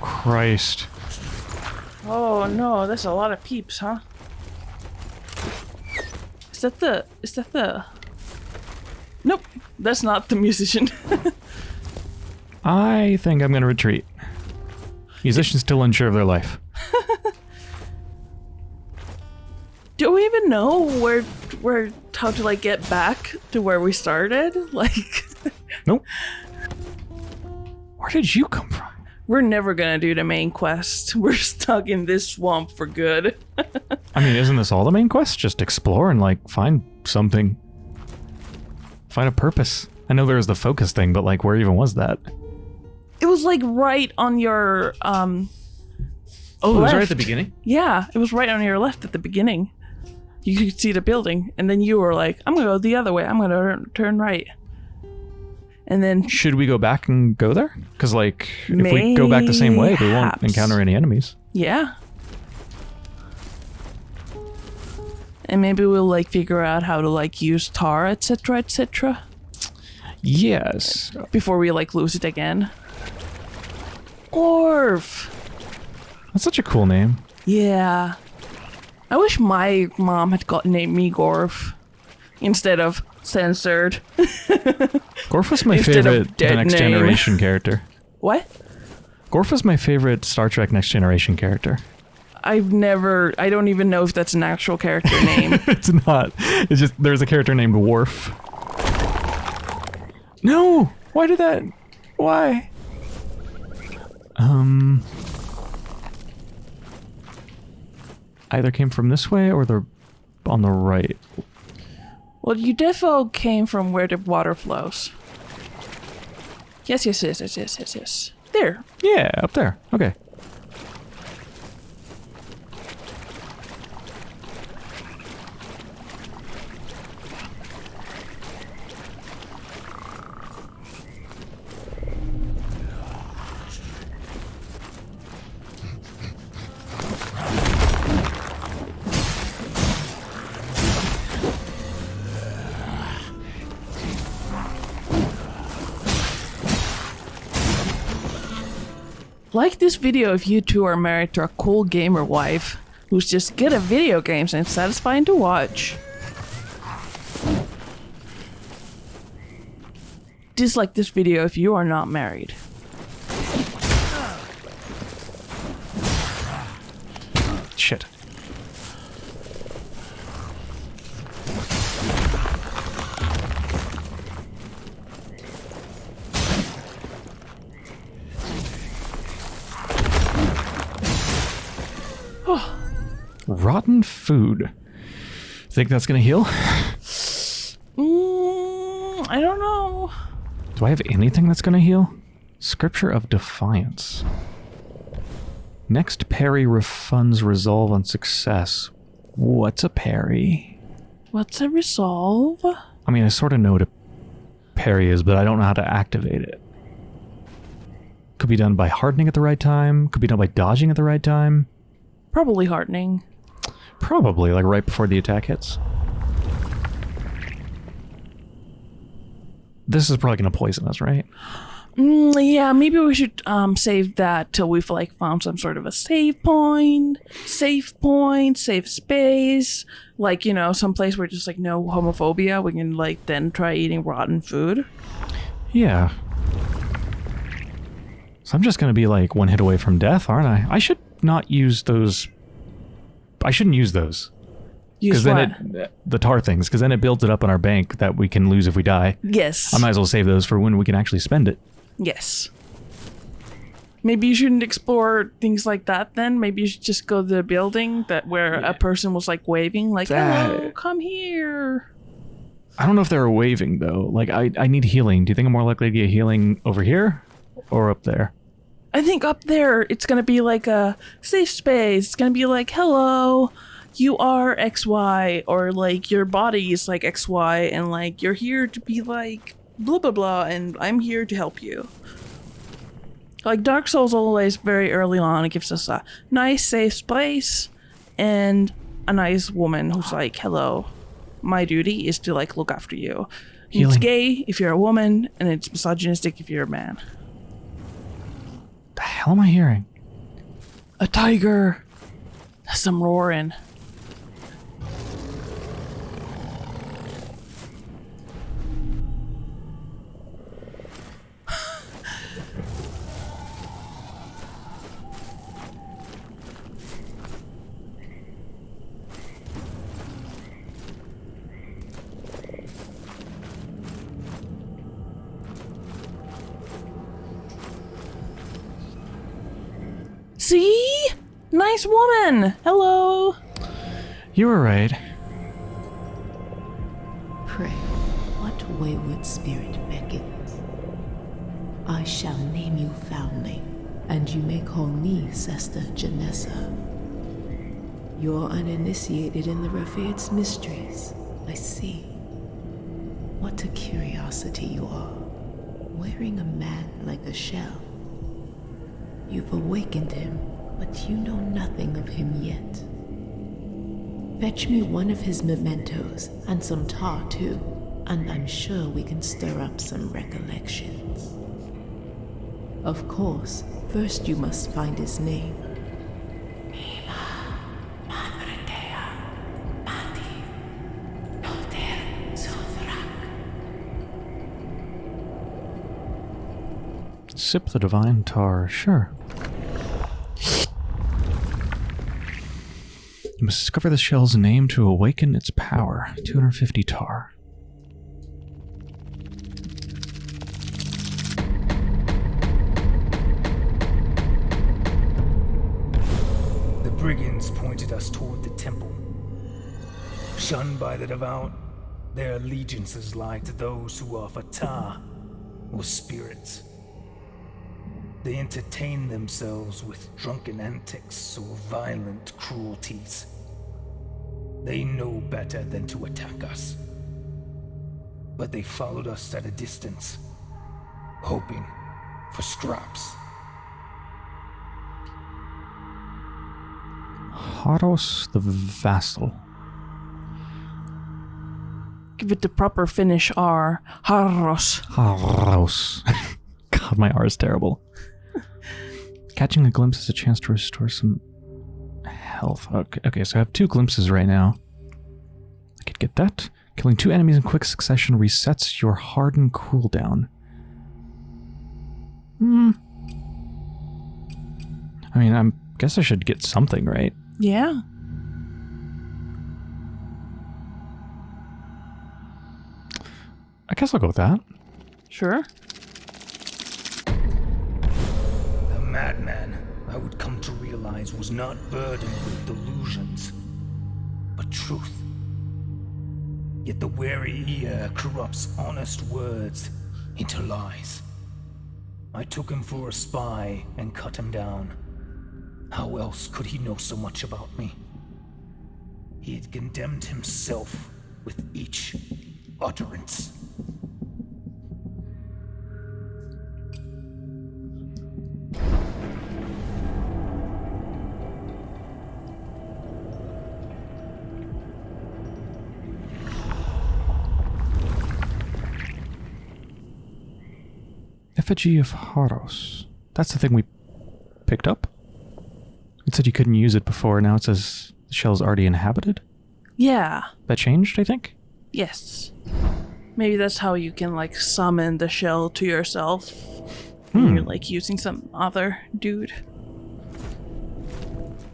Christ. Oh no, that's a lot of peeps, huh? Is that the is that the Nope, that's not the musician. I think I'm going to retreat. Musicians still unsure of their life. Do we even know where where how to like get back to where we started? Like Nope. Where did you come from? we're never gonna do the main quest. We're stuck in this swamp for good. I mean, isn't this all the main quest? Just explore and, like, find something. Find a purpose. I know there was the focus thing, but, like, where even was that? It was like right on your um Oh, it was right at the beginning? yeah, it was right on your left at the beginning. You could see the building, and then you were like, "I'm gonna go the other way. I'm gonna turn, turn right." And then Should we go back and go there? Because, like, if we go back the same way, we won't encounter any enemies. Yeah. And maybe we'll like figure out how to like use tar, etc., etc. Yes. before we like lose it again. Orv. That's such a cool name. Yeah. I wish my mom had got named me Gorf instead of censored. Gorf was my Instead of favorite The dead Next name. Generation character. What? Gorf was my favorite Star Trek Next Generation character. I've never. I don't even know if that's an actual character name. it's not. It's just there's a character named Worf. No! Why did that? Why? Um. Either came from this way or they're on the right. well, you defo came from where the water flows. Yes, yes, yes, yes, yes, yes, yes. There. Yeah, up there. Okay. Like this video if you two are married to a cool gamer wife who's just good at video games and satisfying to watch. Dislike this video if you are not married. Rotten food. Think that's gonna heal? Mm, I don't know. Do I have anything that's gonna heal? Scripture of Defiance. Next parry refunds resolve on success. What's a parry? What's a resolve? I mean, I sort of know what a parry is, but I don't know how to activate it. Could be done by hardening at the right time. Could be done by dodging at the right time. Probably heartening. Probably, like right before the attack hits. This is probably going to poison us, right? Mm, yeah, maybe we should um save that till we've like found some sort of a save point, safe point, safe space, like you know, some place where just like no homophobia. We can like then try eating rotten food. Yeah. So I'm just going to be like one hit away from death, aren't I? I should not use those. I shouldn't use those. Use Because what? then it, the tar things, because then it builds it up in our bank that we can lose if we die. yes. I might as well save those for when we can actually spend it. yes. Maybe you shouldn't explore things like that then. Maybe you should just go to the building that where a person was like waving, like, hello, oh, come here. I don't know if they're waving though. Like I, I need healing. Do you think I'm more likely to get healing over here or up there? I think up there it's gonna be like a safe space. It's gonna be like, hello, you are XY, or like your body is like XY, and like you're here to be like blah blah blah, and I'm here to help you. Like Dark Souls always very early on, it gives us a nice safe space and a nice woman who's like, hello, my duty is to like look after you. It's gay if you're a woman, and it's misogynistic if you're a man. The hell am I hearing? A tiger. Some roaring. See? Nice woman. Hello. You were right. Pray, what wayward spirit beckons? I shall name you Foundling, and you may call me Sester Genessa. You're uninitiated in the Rafid's mysteries, I see. What a curiosity you are, wearing a man like a shell. You've awakened him, but you know nothing of him yet. Fetch me one of his mementos, and some tar too, and I'm sure we can stir up some recollections. Of course, first you must find his name. Sip the divine tar, sure. You must discover the shell's name to awaken its power. 250 tar. The brigands pointed us toward the temple. Shunned by the devout, their allegiances lie to those who offer ta, or spirits. They entertain themselves with drunken antics or violent cruelties. They know better than to attack us. But they followed us at a distance, hoping for scraps. Harros the Vassal. Give it the proper Finnish R. Harros. Harros. God, my R is terrible. Catching a glimpse is a chance to restore some health. Okay, okay, so I have two glimpses right now. I could get that. Killing two enemies in quick succession resets your hardened cooldown. Hmm. I mean, I guess I should get something, right? Yeah. I guess I'll go with that. Sure. Madman, I would come to realize, was not burdened with delusions, but truth. Yet the wary ear corrupts honest words into lies. I took him for a spy and cut him down. How else could he know so much about me? He had condemned himself with each utterance. Effigy of Harros. That's the thing we picked up? It said you couldn't use it before, now it says the shell's already inhabited? Yeah. That changed, I think? Yes. Maybe that's how you can like summon the shell to yourself. Hmm. When you're like using some other dude.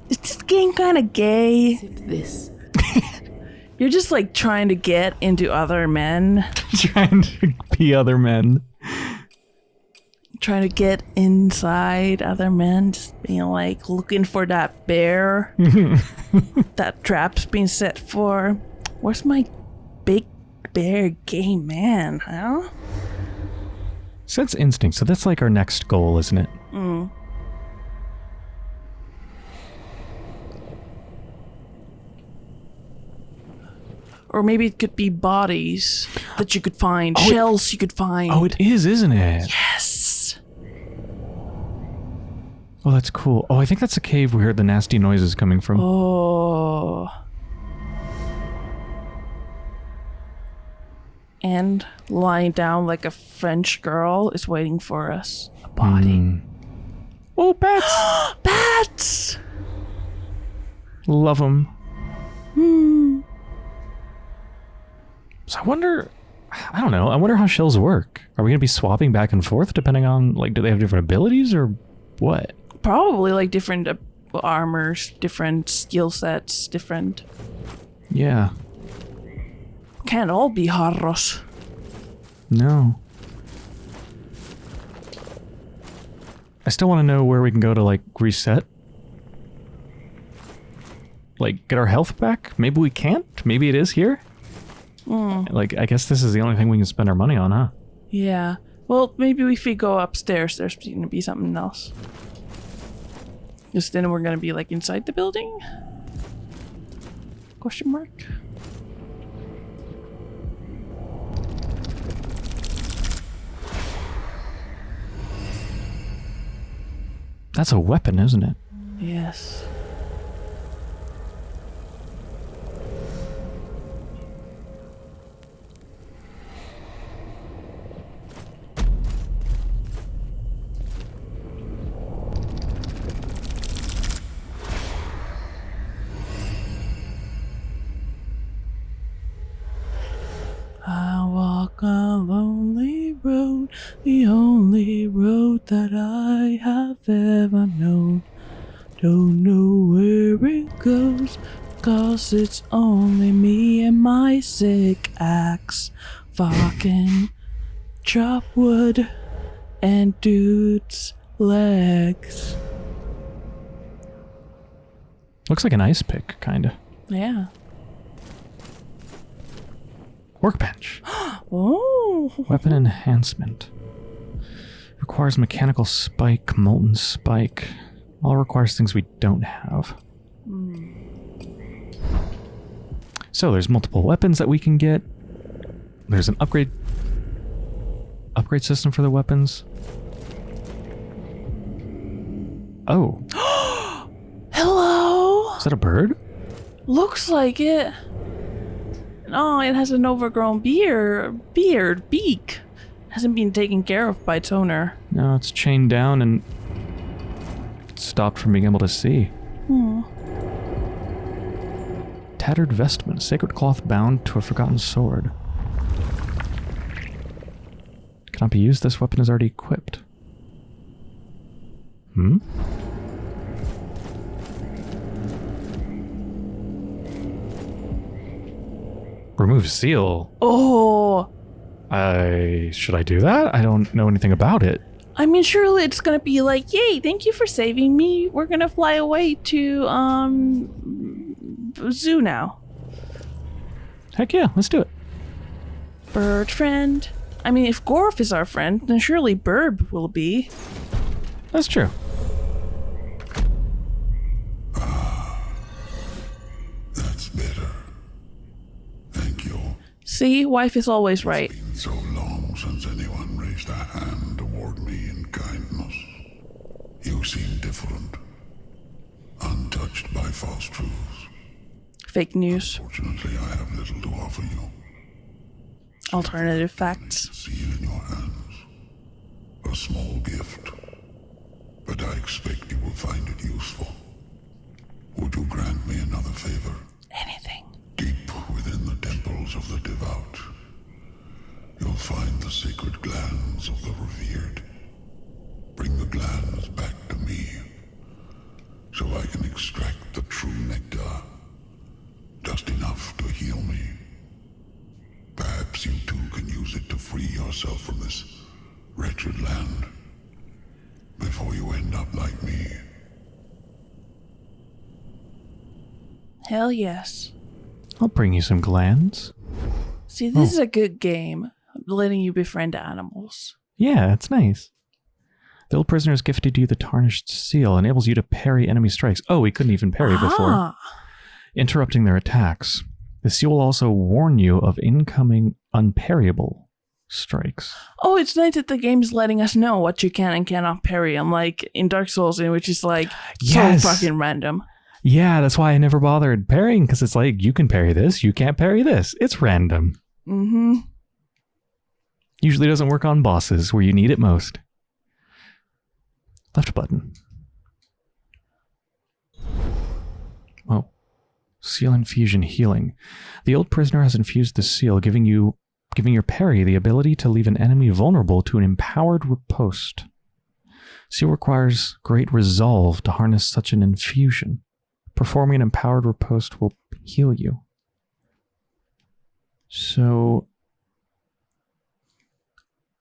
Is this game kind of gay? This You're just like trying to get into other men, Trying to be other men. Trying to get inside other men, just being like looking for that bear that trap's being set for. Where's my big bear gay man, huh? Sense instinct, so that's like our next goal, isn't it? Mm. Or maybe it could be bodies that you could find, Oh, it- shells you could find. Oh, it is, isn't it? yes. Oh, that's cool. Oh, I think that's the cave we heard the nasty noises coming from. Oh. And lying down like a French girl is waiting for us. A body. Hmm. Oh, bats! Bats! Love them. Hmm. So I wonder, I don't know. I wonder how shells work. Are we gonna be swapping back and forth depending on like, do they have different abilities or what? Probably like different uh, armors, different skill sets, different. Yeah. Can't all be Harros. No. I still want to know where we can go to like reset. Like get our health back? Maybe we can't. Maybe it is here. Like I guess this is the only thing we can spend our money on, huh? Yeah. Well, maybe if we go upstairs, there's going to be something else. Because then we're going to be like inside the building? Question mark? That's a weapon, isn't it? Yes. Cause it's only me and my sick axe. Fucking chop wood and dude's legs. Looks like an ice pick, kinda. Yeah. Workbench. Oh. Weapon enhancement. Requires mechanical spike, molten spike. All requires things we don't have. So there's multiple weapons that we can get. There's an upgrade upgrade system for the weapons. Oh, Hello. is that a bird? Looks like it. Oh, it has an overgrown beard, beard, beak. Hasn't been taken care of by its owner. No, it's chained down and stopped from being able to see. Hmm. Tattered vestment, sacred cloth bound to a forgotten sword. Cannot be used. This weapon is already equipped. Hmm? Remove seal. Oh, I should I do that? I don't know anything about it. I mean, surely it's gonna be like, "Yay! Thank you for saving me. We're gonna fly away to um zoo now." Heck yeah, let's do it. Bird friend. I mean, if Gorf is our friend, then surely Burb will be. That's true. That's better. Thank you. See, wife is always right. Been so long since anyone raised a hand toward me in kindness. You seem different. Untouched by false truths. Fake news, Fortunately, I have little to offer you. alternative facts. Seal in your hands. A small gift. But I expect you will find it useful. Would you grant me another favor? Anything. Deep within the temples of the devout, you'll find the sacred glands of the revered. Bring the glands back to me, so I can extract the true nectar. Just enough to heal me. Perhaps you too can use it to free yourself from this wretched land. Before you end up like me. Hell yes. I'll bring you some glands. See, this oh. is a good game. Letting you befriend animals. Yeah, it's nice. The old prisoner has gifted you the tarnished seal, enables you to parry enemy strikes. Oh, we couldn't even parry before. Interrupting their attacks. The seal will also warn you of incoming unparryable strikes. oh, it's nice that the game's letting us know what you can and cannot parry, unlike in Dark Souls, in which is like Yes. so fucking random. Yeah, that's why I never bothered parrying, because it's like, you can parry this, you can't parry this. It's random. Mm-hmm. Usually doesn't work on bosses where you need it most. Left button. Seal infusion healing. The old prisoner has infused the seal, giving you giving your parry the ability to leave an enemy vulnerable to an empowered riposte. Seal requires great resolve to harness such an infusion. Performing an empowered riposte will heal you. So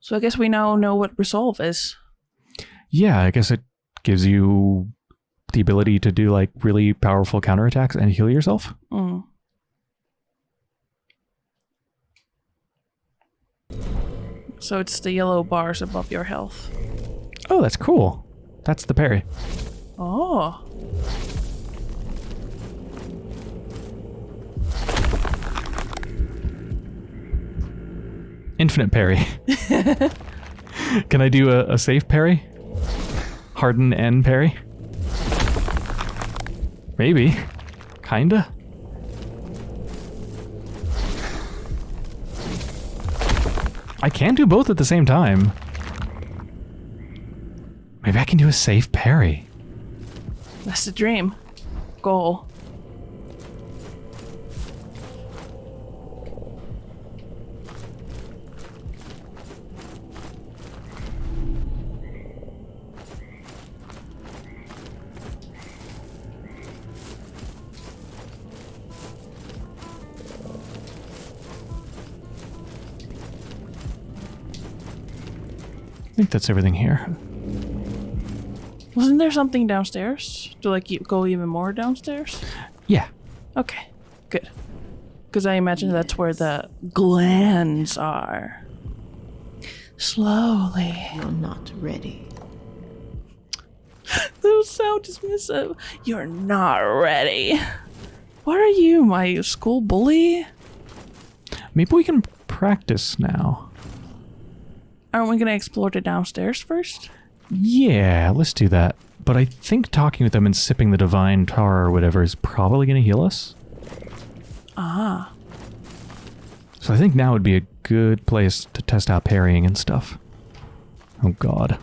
So I guess we now know what resolve is. Yeah, I guess it gives you the ability to do like really powerful counterattacks and heal yourself. Mm. So it's the yellow bars above your health. Oh, that's cool. That's the parry. Oh. Infinite parry. Can I do a, a safe parry? Harden and parry? Maybe. Kinda. I can do both at the same time. Maybe I can do a safe parry. That's the dream. Goal. Think that's everything here. Wasn't there something downstairs? To like go even more downstairs? Yeah. Okay, good. Because I imagine that's where the glands are. Slowly. You're not ready. Those sound dismissive. You're not ready. What are you, my school bully? Maybe we can practice now. Aren't we gonna explore the downstairs first? Yeah, let's do that. But I think talking with them and sipping the divine tar or whatever is probably going to heal us. Ah. So I think now would be a good place to test out parrying and stuff. Oh god.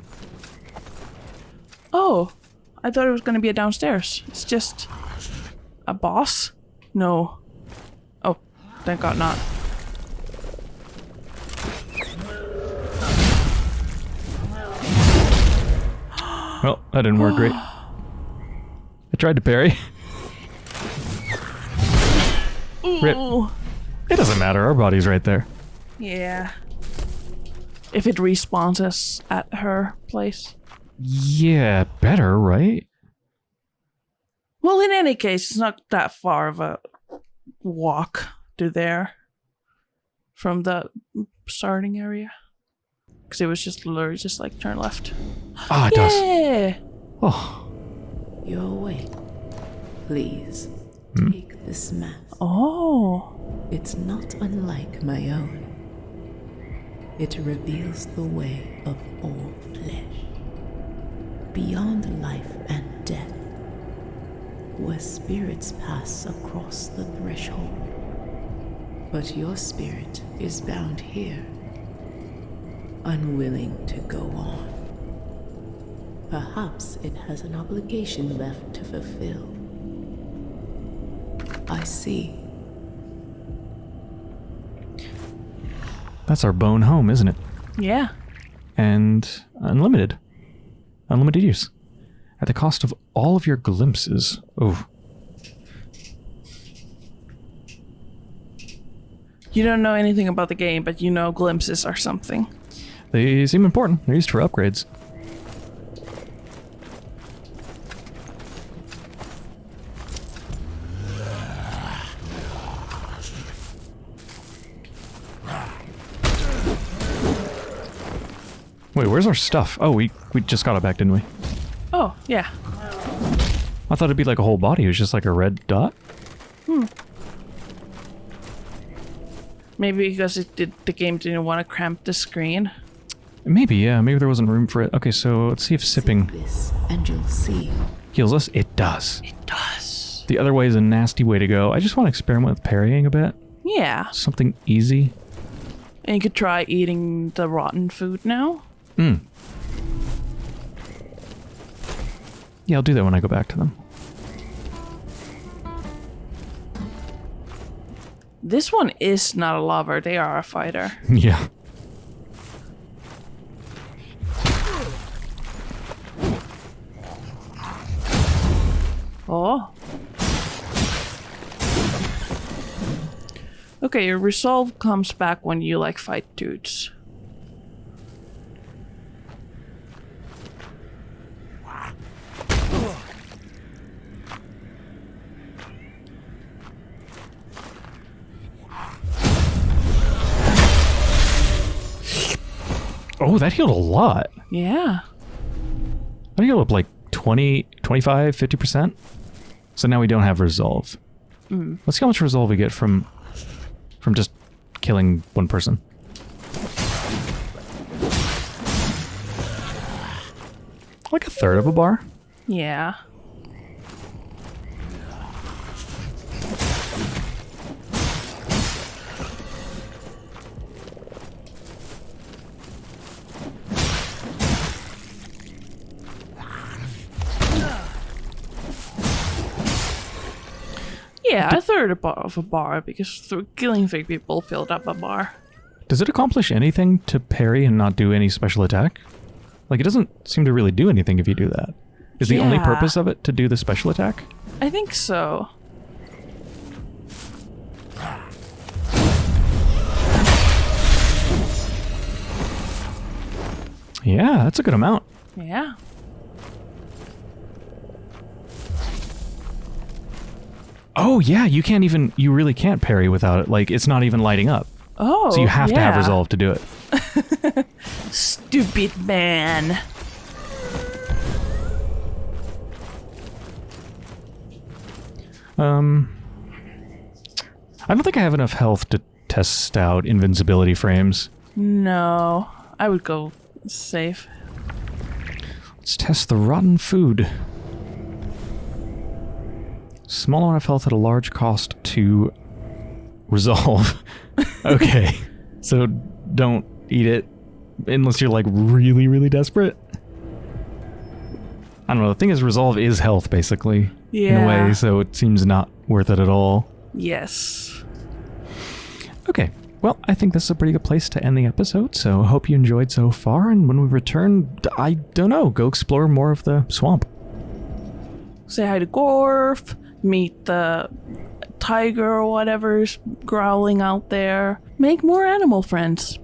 Oh, I thought it was gonna be a downstairs. It's just a boss? No. Oh, thank God not. Well, that didn't work great. I tried to parry. Rip. It doesn't matter, our body's right there. Yeah. If it respawns us at her place. Yeah, better, right? Well, in any case, it's not that far of a walk to there from the starting area. Because it was just literally just like turn left. Ah, it does. Yeah. Oh, Your way. Please, take this mask. Oh. It's not unlike my own. It reveals the way of all flesh. Beyond life and death. Where spirits pass across the threshold. But your spirit is bound here. Unwilling to go on. Perhaps it has an obligation left to fulfill. I see. that's our bone home, isn't it? Yeah. And unlimited. Unlimited use. At the cost of all of your glimpses. Oh, You don't know anything about the game, but you know glimpses are something. They seem important. They're used for upgrades. Wait, where's our stuff? Oh, we, we just got it back, didn't we? Oh, yeah. I thought it'd be like a whole body. It was just like a red dot. Hmm. Maybe because it did, the game didn't want to cramp the screen. Maybe, yeah. Maybe there wasn't room for it. Okay, so let's see if sipping and you'll see. heals us. It does. It does. The other way is a nasty way to go. I just want to experiment with parrying a bit. Yeah. Something easy. And you could try eating the rotten food now. Mm. Yeah, I'll do that when I go back to them. This one is not a lover, they are a fighter. yeah. Oh. Okay, your resolve comes back when you like fight dudes. Oh, that healed a lot. Yeah. That healed up like 20, 25, 50%. So now we don't have resolve. Mm. Let's see how much resolve we get from from just killing one person. Like a third of a bar? Yeah. Yeah, a third of a bar because killing three people filled up a bar. Does it accomplish anything to parry and not do any special attack? Like, it doesn't seem to really do anything if you do that. Is the only purpose of it to do the special attack? I think so. Yeah, that's a good amount. Yeah. Oh yeah, you can't even you really can't parry without it. Like it's not even lighting up. Oh. So you have to have resolve to do it. Stupid man. Um I don't think I have enough health to test out invincibility frames. No. I would go safe. Let's test the rotten food. Small amount of health at a large cost to resolve. okay. So don't eat it unless you're like really, really desperate. I don't know. The thing is, resolve is health basically Yeah. in a way, so it seems not worth it at all. Yes. Okay. Well, I think this is a pretty good place to end the episode, so I hope you enjoyed so far, and when we return, I don't know, go explore more of the swamp. Say hi to Gorf. Meet the tiger or whatever's growling out there. Make more animal friends.